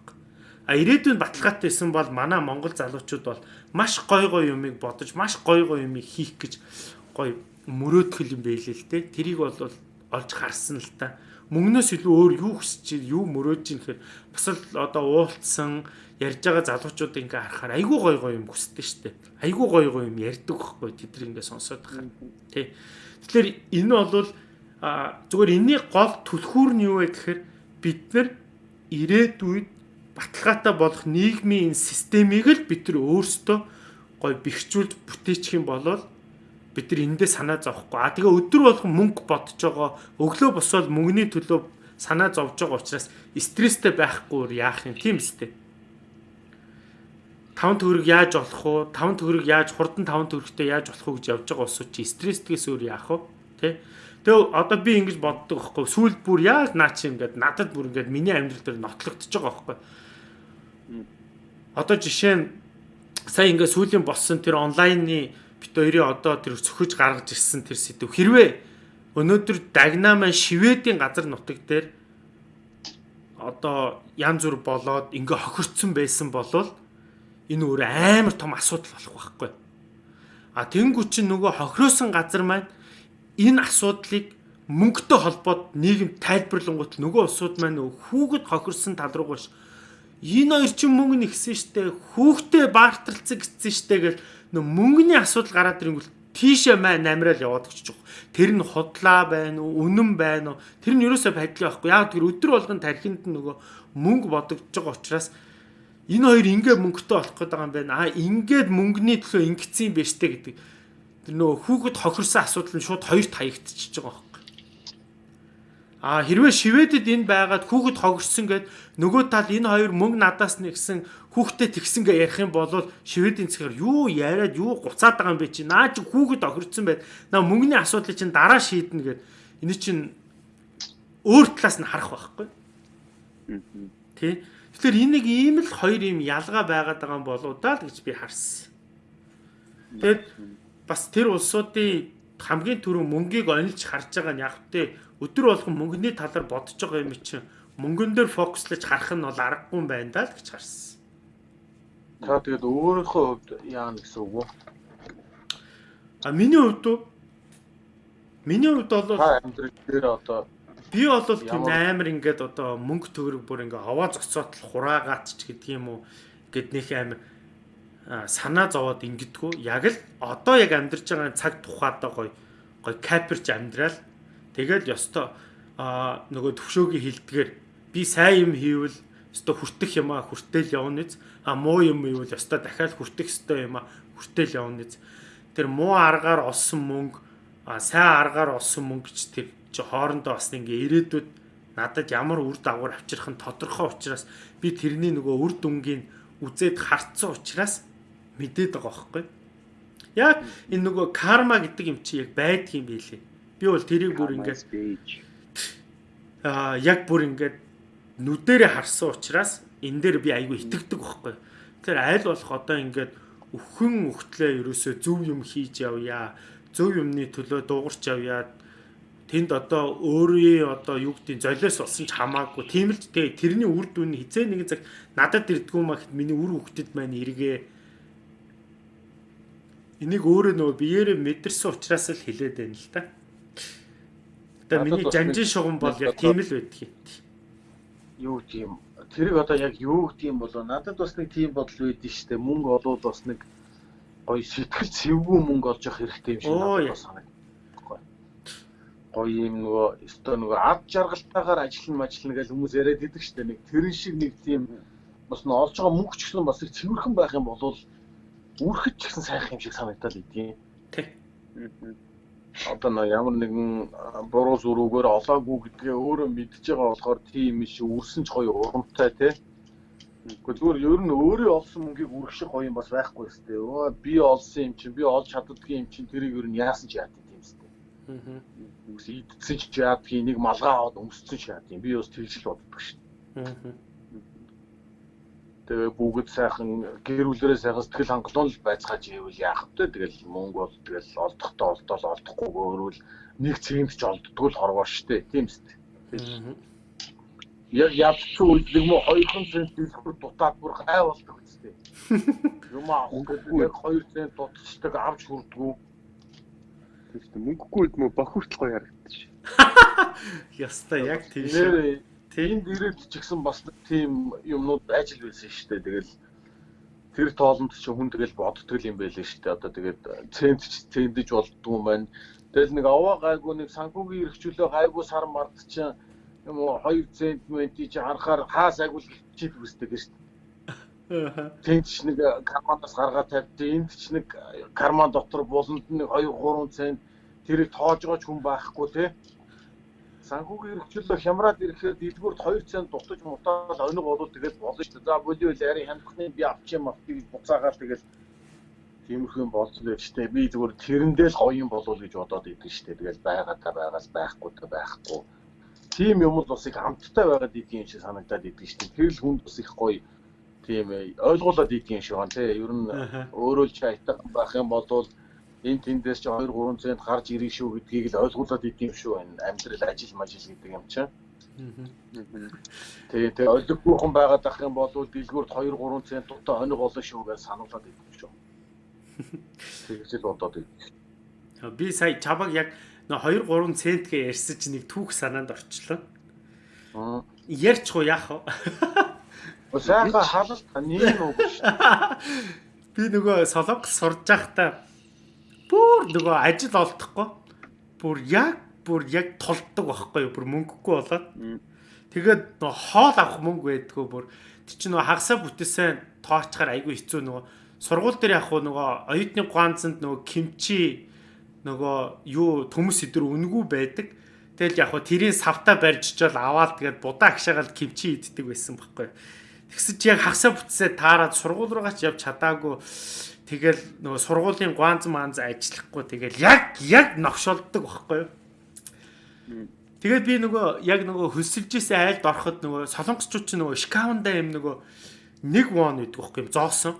А ирээдүйн баталгаатай исэн бол манай монгол залуучууд бол маш гой гой юмыг бодож, маш гой гой юмыг хийх гэж гой мөрөөдгөл юм байлээ л те. Тэрийг бол олж харсан л та. Мөнгнөөс илүү өөр юу хүсэж, юу мөрөөж ийн гэхээр бас л одоо уулцсан ярьж байгаа залуучууд ингээ харахаар айгүй гой гой юм хүсдэг штэ. Айгүй гой гой юм ярьдаг байхгүй тэд нар ингээ сонсоод байгаа. Тэ. Тэгэхээр энэ бол зүгээр энэний гол түлхүүр нь юу вэ гэхээр бид нар ирээдүйд баталгаатай болох нийгмийн энэ системийг л бид нар өөрсдөө гой бэхжүүлж бүтээчих юм бол бид нар эндээ санаа зовхгүй. А тэгээ өдөр болгон мөнгө бодож байгаа өглөө босоод мөнгөний төлөө санаа зовж байгаа учраас стресстэй байхгүй яах юм тийм үстэй. 5 төгрөг яаж олох уу? 5 төгрөг яаж хурдан 5 төгрөгтэй яаж болох уу гэж явж байгаа усууд чи стресстгээс өөр яах вэ? Тэ? Тэгээ одоо би ингэж боддог байхгүй. Сүүл бүр яаж наа чи ингээд надад бүр ингээд миний амьдрал дээр нотлогдож байгаа байхгүй Одоо жишээ нь сая ингээ сүүлийн болсон тэр онлайны бит хоёрын одоо тэр цөхөж гаргаж ирсэн тэр сэдв хэрвээ өнөөдөр дагнамаа шивэдийн газар нутаг дээр одоо янз бүр болоод ингээ хохирцсон байсан болол энэ өөр амар том асуудал болох байхгүй. А тэнгуү чинь нөгөө хохироосон газар маань энэ асуудлыг мөнгөтэй холбоод нийгэм тайлбарлангуут нөгөө улсууд маань хүүхэд хохирсон тал руу гош энэ хоёр чинь мөнгө нэгсэн штэ хүүхдээ баарталцсан гэсэн штэ гэл нөө мөнгөний асуудал гараад ирэнгүүл тийшээ маа намрал яваад очиж байгаа. Тэр нь худлаа байна уу, үнэн байна уу? Тэр нь ерөөсөө байдлаа байхгүй. Яг тэр өдөр болгон тархинд нөгөө мөнгө бодогдож байгаа учраас энэ хоёр ингээ мөнгөтэй болох гээд байгаа юм байна. Аа ингээд мөнгөний төлөө ингэсэн юм биш үү гэдэг. Тэр нөгөө хүүхэд хохирсан асуудал нь шууд хоёрт хаягдчихж байгаа А хэрвээ шивэдэд энэ байгаад хүүхэд хогссон гэд нөгөө тал энэ хоёр мөнгө надаас нэгсэн хүүхдэд тэгсэн гэ ярих юм бол шивэдийн цэгээр юу яриад юу гуцаад байгаа юм бэ чи наа чи хүүхэд охирцсон байд наа мөнгөний асуудлыг чинь дараа шийднэ гэд энэ чинь өөр талаас нь харах байхгүй. Тэ. Тэгэхээр энийг ийм л хоёр юм ялгаа байгаад байгаа юм болоо даа л гэж би харсан. Тэгэд бас тэр улсуудын хамгийн түрүү мөнгийг онилж харж байгаа нь яг тэ өдөр болгон мөнгөний талаар бодож байгаа юм чинь мөнгөн дээр фокуслаж харах нь бол аргагүй юм байна даа л гэж харсан. Та тэгээд өөрийнхөө хувьд яана гэсэн үг үү? А миний хувьд уу? Миний хувьд бол амьдрал дээр одоо би бол тийм амар ингээд одоо мөнгө төгрөг бүр ингээ аваа зоцоод л хураагаат ч гэдэг юм уу гэд нөх амар санаа зовоод ингэдэггүй яг л одоо яг амьдарч байгаа цаг тухайдаа гоё гоё каперч амьдрал Тэгэл ёстой. А нөгөө төвшөөгийн хилдгээр би сайн юм хийвэл ёстой хүртэх юм а хүртэл явна биз а муу юм ивэл ёстой дахиад хүртэх ёстой юм а хүртэл явна биз тэр муу аргаар олсон мөнгө сайн аргаар олсон мөнгө ч тэр чи хоорондоо бас ингээ ирээдүйд надад ямар үр дагавар авчрах нь тодорхой учраас би тэрний нөгөө үр дүнгийн үзээд харцсан учраас мэдээд байгаа байхгүй. Яг энэ нөгөө карма гэдэг юм чи яг байдгийн билээ Би бол тэрийг бүр ингээд аа яг бүр ингээд нүдэрээ харсан учраас энэ дээр би айгүй итгэдэг байхгүй. Тэгэхээр аль болох одоо ингээд өхөн өгтлээ ерөөсөө зөв юм хийж явъя. Зөв юмны төлөө дуугарч явъя. Тэнд одоо өөрийн одоо юу гэдгийг золиос болсон ч хамаагүй. Тийм л тэгээ тэрний үр дүн хизээ нэгэн цаг надад ирдгүү маа гэхэд миний үр хөвгтөд маань эргээ. Энийг өөрөө нөгөө биеэрээ мэдэрсэн учраас л хэлээд байна л та. Тэгээ миний жанжин шугам бол яг тийм л байдаг юм. юу тийм тэрийг одоо яг юу гэдэг юм болоо надад бас нэг тийм бодол үүдэн штэ мөнгө олвол бас нэг гоё сэтгэл цэвгүй мөнгө олж явах хэрэгтэй юм шиг надад санагдав. Гоё. Юм нөгөө өстой нөгөө ад жаргалтайгаар ажиллана мажилна гэж хүмүүс яриад идэг штэ нэг тэрэн шиг нэг тийм бас н олж байгаа мөнгө ч гэсэн бас их цэвэрхэн байх юм бол үрхэд ч гэсэн сайхан юм шиг санагдал идэв. Тэг одоо нэг ямар нэгэн буруу зуруугаар олоогүй гэдгээ өөрөө мэдж байгаа болохоор тийм биш үрсэн ч гоё урамтай тий. Гэхдээ зүгээр ер нь өөрөө олсон мөнгийг үрэх шиг гоё юм бас байхгүй өстэй. Өө би олсон юм чинь би олж чаддгийн юм чинь тэрийг ер нь яасан ч яад тийм өстэй. Аа. Үгүй идсэн ч яадгийн нэг малгай аваад өмссөн ч юм. Би бас тэгж л боддог шин. Аа тэгээ бүгд сайхан гэр бүлэрээ сайхан сэтгэл хангалуун л байцгааж ивэл яах вэ? Тэгэл мөнгө бол тэгэл олдохдоо олдоол олдохгүй өөрвөл нэг цэгт ч олддгүй л хорвоо штэ. Тийм үст. Яг үед нэг мө 200 цент дэлгүүр дутаад бүр гай болдог үстэй. Юм авах гэдэг яг 2 цент дутчихдаг авч хүрдгүү. Тэгвэл мөнгөгүй үед мө бохирдл гоё харагдаж ш. Яста яг тийм шүү. Энд ирээд ч гэсэн бас тийм юмнууд байж л байсан шүү дээ. Тэгэл тэр тоолонд чи хүн тэгэл боддог юм байлээ шүү дээ. Одоо тэгээд цент ч цэндэж болдгоо юм байна. Тэгэл нэг аваа гайгүй нэг санхүүгийн эрхчлөө гайгүй сар мард чинь юм уу 2 цент мэнти чи харахаар хаас агуул чип үсдэг шүү дээ. Тэнд ч нэг карманаас гаргаад тавьдээ энд ч нэг карман дотор буланд нэг 2 3 цент тэрийг тоож байгаа ч хүн байхгүй те санхүүгийн эрхчлөө хямраад ирэхээр дэлгүүрт 2 цент дутаж мутаад оног болвол тэгэл болно шүү дээ. За бодио л яри хандхны би авч юм автыг буцаагаад тэгэл тиймэрхүү л шүү дээ. Би зүгээр тэрэндээ л юм болов гэж бодоод идэв дээ. Тэгэл байгаа та байгаас байхгүй та байхгүй. Тийм юм л бас их амттай байгаад идэв юм шиг санагдаад идэв дээ. Тэр л хүнд бас их гоё тийм ойлгуулад идэв юм шиг байна тий. Ер нь өөрөө л ч айтах байх юм бол энэ тэндээс чи 2 3 цент гарч ирэх шүү гэдгийг л ойлгуулад идэм шүү энэ амьдрал ажил мажил гэдэг юм чинь. Тэгээ тэгээ ойлгохгүй хүн байгаад ах юм бол дэлгүүрт 2 3 цент дутаа хоног болно шүү гэж сануулад идэм шүү. Тэгж л бодоод идэв. Би сая чабаг яг 2 3 центгээ ярьсан чинь нэг түүх санаанд орчлоо. Аа. Ярьчих уу яах вэ? Сайхан халалт нэг үг шүү. Би нөгөө солонгос сурж байхдаа бүр нөгөө ажил олдохгүй. Бүр яг бүр яг толддог байхгүй юу? Бүр мөнгөгүй болоод. Тэгээд нөгөө хоол авах мөнгө байдгүй бүр. Тэр чинь нөгөө хагасаа бүтээсэн тоочхаар айгүй хэцүү нөгөө сургууль дээр яг нөгөө оюутны ганцанд нөгөө кимчи нөгөө юу төмөс өдөр үнгүй байдаг. Тэгэл яг хөө тэрийн савта барьж чил аваад тэгээд будаа агшаагаад кимчи иддэг байсан байхгүй. Тэгсэж яг хагасаа бүтсээ таарад сургууль руугаа ч явж чадаагүй Тэгэл нөгөө сургуулийн гуанз манз ажиллахгүй тэгэл яг яг новшолдог байхгүй юу? Тэгээд би нөгөө яг нөгөө хөсөлжсэн айлд ороход нөгөө солонгосчууд ч нөгөө шкаунда юм нөгөө нэг вон гэдэг байхгүй юм зоосон.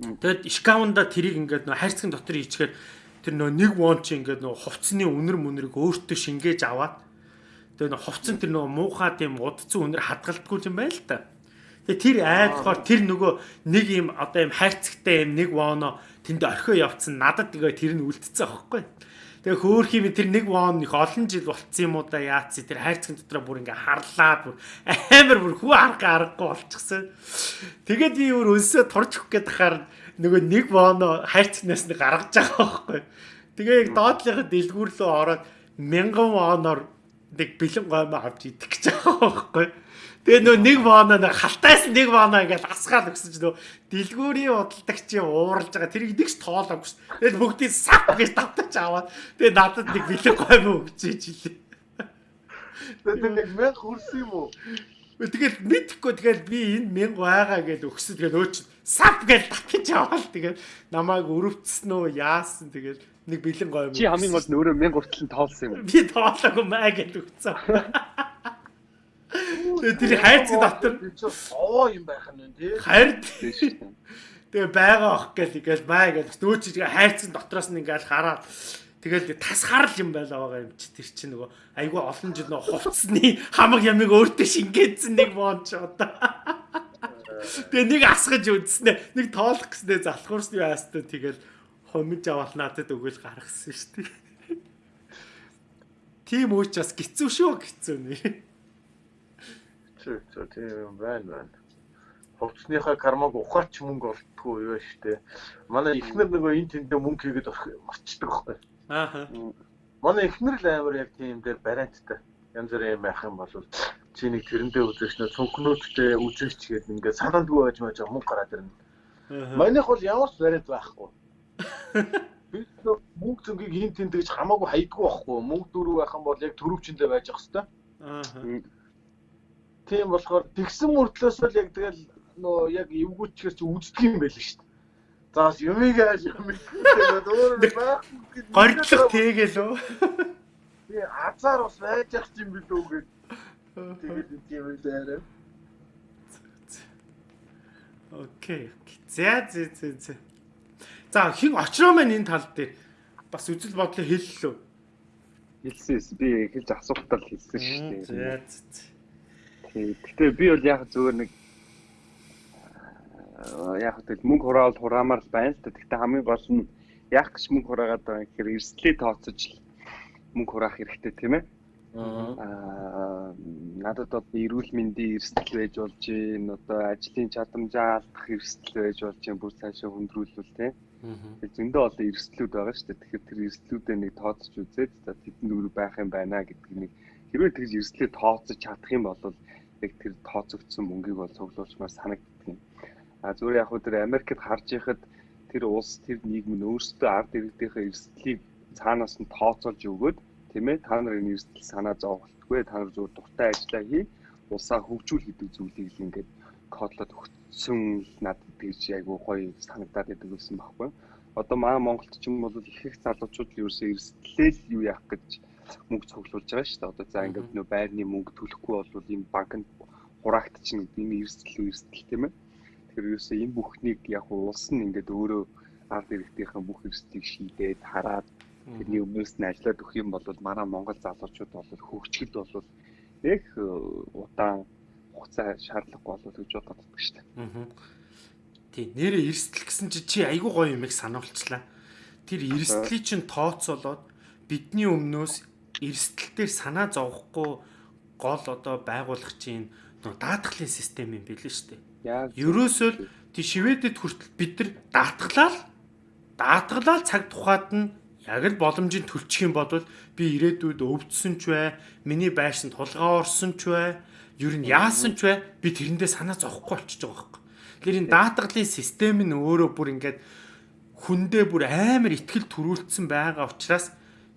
Тэгэд шкаунда тэрийг ингээд нөгөө хайрцгийн дотор хийчихээр тэр нөгөө нэг вон чи ингээд нөгөө хувцсны үнэр мүнрийг өөртөө шингээж аваад тэгээ нөгөө хувцсан тэр нөгөө муухай тийм удцсан үнэр хадгалдаггүй юм байна л та. Тэгээ тэр айлхоор тэр нөгөө нэг юм одоо юм хайрцагтай юм нэг воно тэнд орхио явцсан надад тэгээ тэр нь үлдсэн аахгүй. Тэгээ хөөх юм тэр нэг вон их олон жил болцсон юм уу да яац тэр хайрцагын дотроо бүр ингээ харлаад бүр амар бүр хүү арга аргагүй болчихсон. Тэгээд би өөр өнсөө турж өгөх гээд хахаар нөгөө нэг воно хайрцагнаас нь гаргаж байгаа байхгүй. Тэгээ яг доотлынхаа дэлгүүр рүү ороод мянган воноор нэг бэлэн гомоо авч идэх гэж байгаа байхгүй. Тэгээ нөө нэг баана нэг халтаас нэг баана ингээд асгаал өгсөн чинь нөө дэлгүүрийн удалдагч ууралж байгаа тэрийг нэгч тоолоогүй ш. Тэгээд бүгдийг сав гэж тавтаж аваад тэгээ надад нэг бэлэг гой мө өгчээж илээ. Тэгээд нэг мэн хурсан юм уу? Тэгээд мэдхгүй тэгээд би энэ мянга байгаа гэж өгсөн. Тэгээд өөч сав гэж татгаж аваад тэгээд намайг өрөвцсөн үү яасан тэгээд нэг бэлэн гой мө. Чи хамгийн гол нь өөрөө мянга хүртэл тоолсон юм. Би тоолоогүй маа гэж өгсөн. Тэгээ тэр хайрцаг дотор овоо юм байх нь тий. Харин Тэгээ байгаа ах гэл ингээл бай гэл нөөч чигээ хайрцаг дотроос нь ингээл хараад тэгэл тас харал юм байла байгаа юм чи тэр чинь нөгөө айгүй олон жил нөгөө хувцсны хамаг ямиг өөртөө шингээдсэн нэг боонч одоо. Тэгээ нэг асгаж үзснэ нэг тоолох гэснээр залхуурсны яастаа тэгэл хомж аваад надад өгөөл гаргасан шүү дээ. Тим үүч бас гизүү шүү гизүү нэ. Зөв зөв тийм байна байна. Хувцсныхаа кармаг ухаач мөнгө олддгүй юу штэ. Манай ихнэр нөгөө энэ тэндээ мөнгө хийгээд мочдөг байхгүй. Ааха. Манай ихнэр л амар яг тийм дээр барианттай. Янз бүрийн юм байх юм бол чи нэг тэрэндээ үзэж нэ цонхнуудтай үзэж гээд ингээд санаандгүй байж маж мөнгө гараад ирнэ. Манайх бол ямар ч бариад байхгүй. Би мөнгө зөнгийг хин тэнд гэж хамаагүй хайдгүй байхгүй. Мөнгө дөрөв байх юм бол яг төрөвчөндөө байж ах хэвээр. Аа. Тийм болохоор тэгсэн мөртлөөс л яг тэгэл нөө яг эвгүүчгэр чи үздэг юм байл шүү дээ. За юмыг ааш юм тэгээд өөр байхгүй. Гордлох үү? Би азар бас байж ах юм билүү гэж. Тэгээд тийм байлаа. Окей. За за за за. За хин очроо маань энэ тал дээр бас үзэл бодлоо хэллээ. Хэлсэн би хэлж асуухтаа л хэлсэн шүү дээ. За за. Гэтэ би бол яг зүгээр нэг яг хөтөл мөнгө хураавал хураамаар л байна л да. Гэтэ хамгийн гол нь яг гэж мөнгө хураагаад байгаа гэхээр эрсдлээ тооцож мөнгө хураах хэрэгтэй тийм ээ. Аа надад бол эрүүл мэндийн эрсдэл байж болж гин одоо ажлын чадамжаа алдах эрсдэл байж болж гин бүр цаашаа хөндрүүлвэл тийм зөндөө олон эрсдлүүд байгаа шүү дээ. Тэгэхээр тэр эрсдлүүдээ нэг тооцож үзээд за тэдэнд үр байх юм байна гэдгийг нэг хэрвээ тэгж эрсдлээ тооцож чадах юм бол яг тэр тооцогдсон мөнгийг бол цуглуулчмаар санагддаг. А зүгээр яг хөө тэр Америкт харж байхад тэр улс тэр нийгэм нь өөрсдөө ард иргэдийнхээ эрсдлийг цаанаас нь тооцоолж өгөөд тийм ээ та нарын эрсдэл санаа зовголтгүй та нар зүгээр дуртай ажиллаа хий улсаа хөгжүүл гэдэг зүйлийг л ингээд кодлоод өгсөн надад тэгж айгу гоё санагдаад байдаг гэсэн байхгүй. Одоо манай Монголд ч юм бол их их залуучууд л ерөөсөө эрсдлээ л юу яах гэж мөнгө цуглуулж байгаа шүү дээ. Одоо за ингээд нөө байрны мөнгө төлөхгүй бол энэ банкнд хураагдчихна гэдэг энэ эрсдэл эрсдэл тийм ээ. Тэгэхээр ерөөсөө энэ бүхнийг яг улс нь ингээд өөрөө ард иргэдийнхэн бүх эрсдлийг шийдээд хараад тэрний өмнөөс нь ажиллаад өгөх юм бол манай Монгол залуучууд бол хөгжихэд бол их э, удаан хугацаа шаардлагагүй болов гэж боддог шүү дээ. Тий, нэрээ эрсдэл гэсэн чи чи айгүй гоё юм их сануулчлаа. Тэр эрсдлийг чинь тооцоолоод бидний өмнөөс эрсдэл дээр санаа зовхгүй гол одоо байгуулах чинь нөө даатгалын систем юм билээ шүү дээ. Ерөөсөө тий Шведэд хүртэл бид нар даатгалаа даатгалаа цаг тухайд нь яг л боломжийн төлчих юм бол би ирээдүйд өвдсөн ч бай, миний байшин тулгаа орсон ч бай, ер нь яасан ч бай би тэрэндээ санаа зовхгүй болчихж байгаа байхгүй. Тэгэхээр энэ даатгалын систем нь өөрөө бүр ингээд хүндээ бүр амар ихтгэл төрүүлсэн байгаа учраас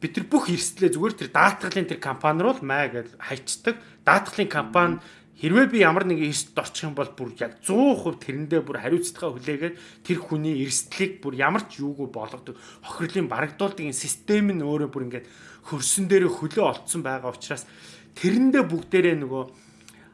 бид нар бүх эрсдлээ зүгээр тэр даатгалын тэр компани руу л маа гэж хайчдаг. Даатгалын компани хэрвээ би ямар нэгэн эрсдэлд орчих юм бол бүр яг 100% тэрэндээ бүр хариуцлагаа хүлээгээд тэр хүний эрсдлийг бүр ямар ч юугүй болгодог. Хохирлын барагдуулдаг энэ систем нь өөрөө бүр ингээд хөрсөн дээр хөлөө олцсон байгаа учраас тэрэндээ бүгдээрээ нөгөө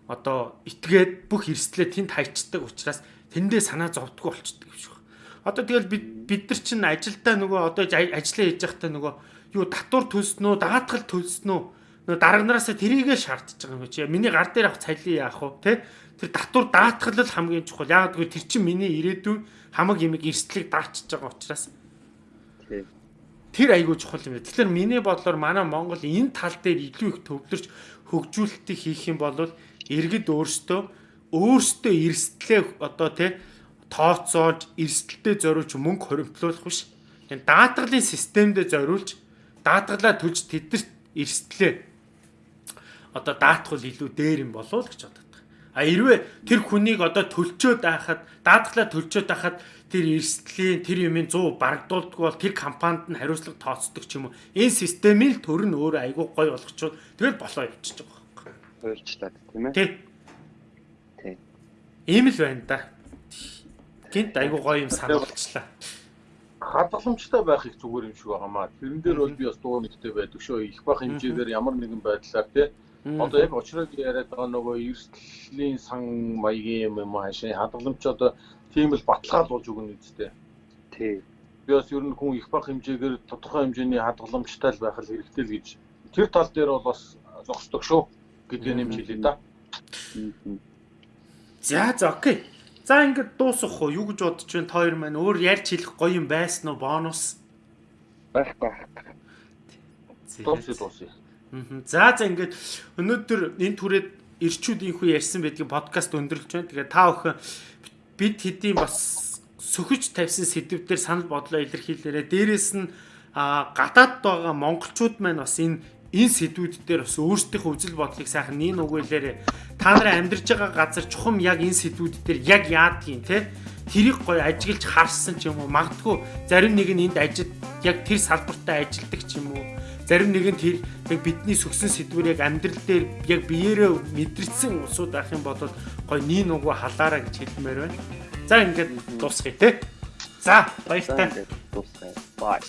одоо итгээд бүх эрсдлээ тэнд хайчдаг учраас тэндээ санаа зовдгоо болчдөг юм шиг. Одоо тэгэл бид бид нар чинь ажилдаа нөгөө одоо ажиллаа хийж байхдаа нөгөө юу татвар төлснөө, даатгал төлснөө нөгөө дарга нараасаа тэрийгэ шаардж байгаа юм чи. Миний гар дээр авах цалин яах вэ? Тэ? Тэр татвар даатгал л хамгийн чухал. Яг гэвэл тэр чинь миний ирээдүйн хамаг имийг эрсдлийг дарчиж байгаа учраас. Тэр айгүй чухал юм. Тэгэхээр миний бодлоор манай Монгол энэ тал дээр илүү их төвлөрч хөгжүүлэлтийг хийх юм бол иргэд өөрсдөө өөрсдөө эрсдлээ одоо тий тооцоолж эрсдэлтэй зориулж мөнгө хоримтлуулах биш. Энэ даатгалын системдээ зориулж даатгалаа төлж тэдэрт эрсдлээ одоо даатгал илүү дээр юм болов уу гэж боддог. А хэрвээ тэр хүнийг одоо төлчөөд байхад даатгалаа төлчөөд байхад тэр эрсдлийн тэр юмын 100 барагдуулдаг бол тэр компанид нь хариуцлага тооцдог ч юм уу. Энэ системийн төр нь өөр айгүй гой болгочвол тэгэл болоо явчихж байгаа хуульчлаад тийм ээ. Тий. Тий. Ийм л байна да. Гинт айгу гоё юм сануулчлаа. Хадгаламжтай байх их зүгээр юм шиг байгаамаа. Тэрэн дээр бол би бас дуу нэгтэй байдаг шүү. Их бах хэмжээгээр ямар нэгэн байдлаар тий. Одоо яг очрог яриад байгаа нөгөө эрсдлийн сан маягийн юм юм хаашаа хадгаламж одоо тийм л баталгаалуулж өгнө үстэй. Тий. Би бас ер нь хүн их бах хэмжээгээр тодорхой хэмжээний хадгаламжтай л байх л хэрэгтэй л гэж тэр тал дээр бол бас зогсдог шүү гэдгээ нэмж хэлье да. За за окей. За ингээд дуусах уу? Юу гэж бодож байна? Та хоёр маань өөр ярьж хэлэх гоё юм байсан уу? Бонус байхгүй. Дуусъя дуусъя. За за ингээд өнөөдөр энэ түрээд ирчүүд инхүү ярьсан байдгийг подкаст өндөрлж байна. Тэгээ та бүхэн бид хэдийн бас сөхөж тавьсан сэдвүүдээр санал бодлоо илэрхийлээрэ. Дээрээс нь гадаад байгаа монголчууд маань бас энэ энэ сэдвүүд дээр бас өөрсдийнхөө үзэл бодлыг сайхан нин өгөөлээрэ. Та нарын амьдарч байгаа газар чухам яг энэ сэдвүүд дээр яг яадгийн те тэрийг гоё ажиглаж харсан ч юм уу магадгүй зарим нэг нь энд ажид яг тэр салбартаа ажилдаг ч юм уу зарим нэг нь тэр яг бидний сүгсэн сэдвэр яг амьдрал дээр яг биеэрээ мэдрэлсэн усуд авах юм бол гоё нин угу халаараа гэж хэлмээр байна. За ингээд дуусгая те. За баяртай. Дуусгая. Бай.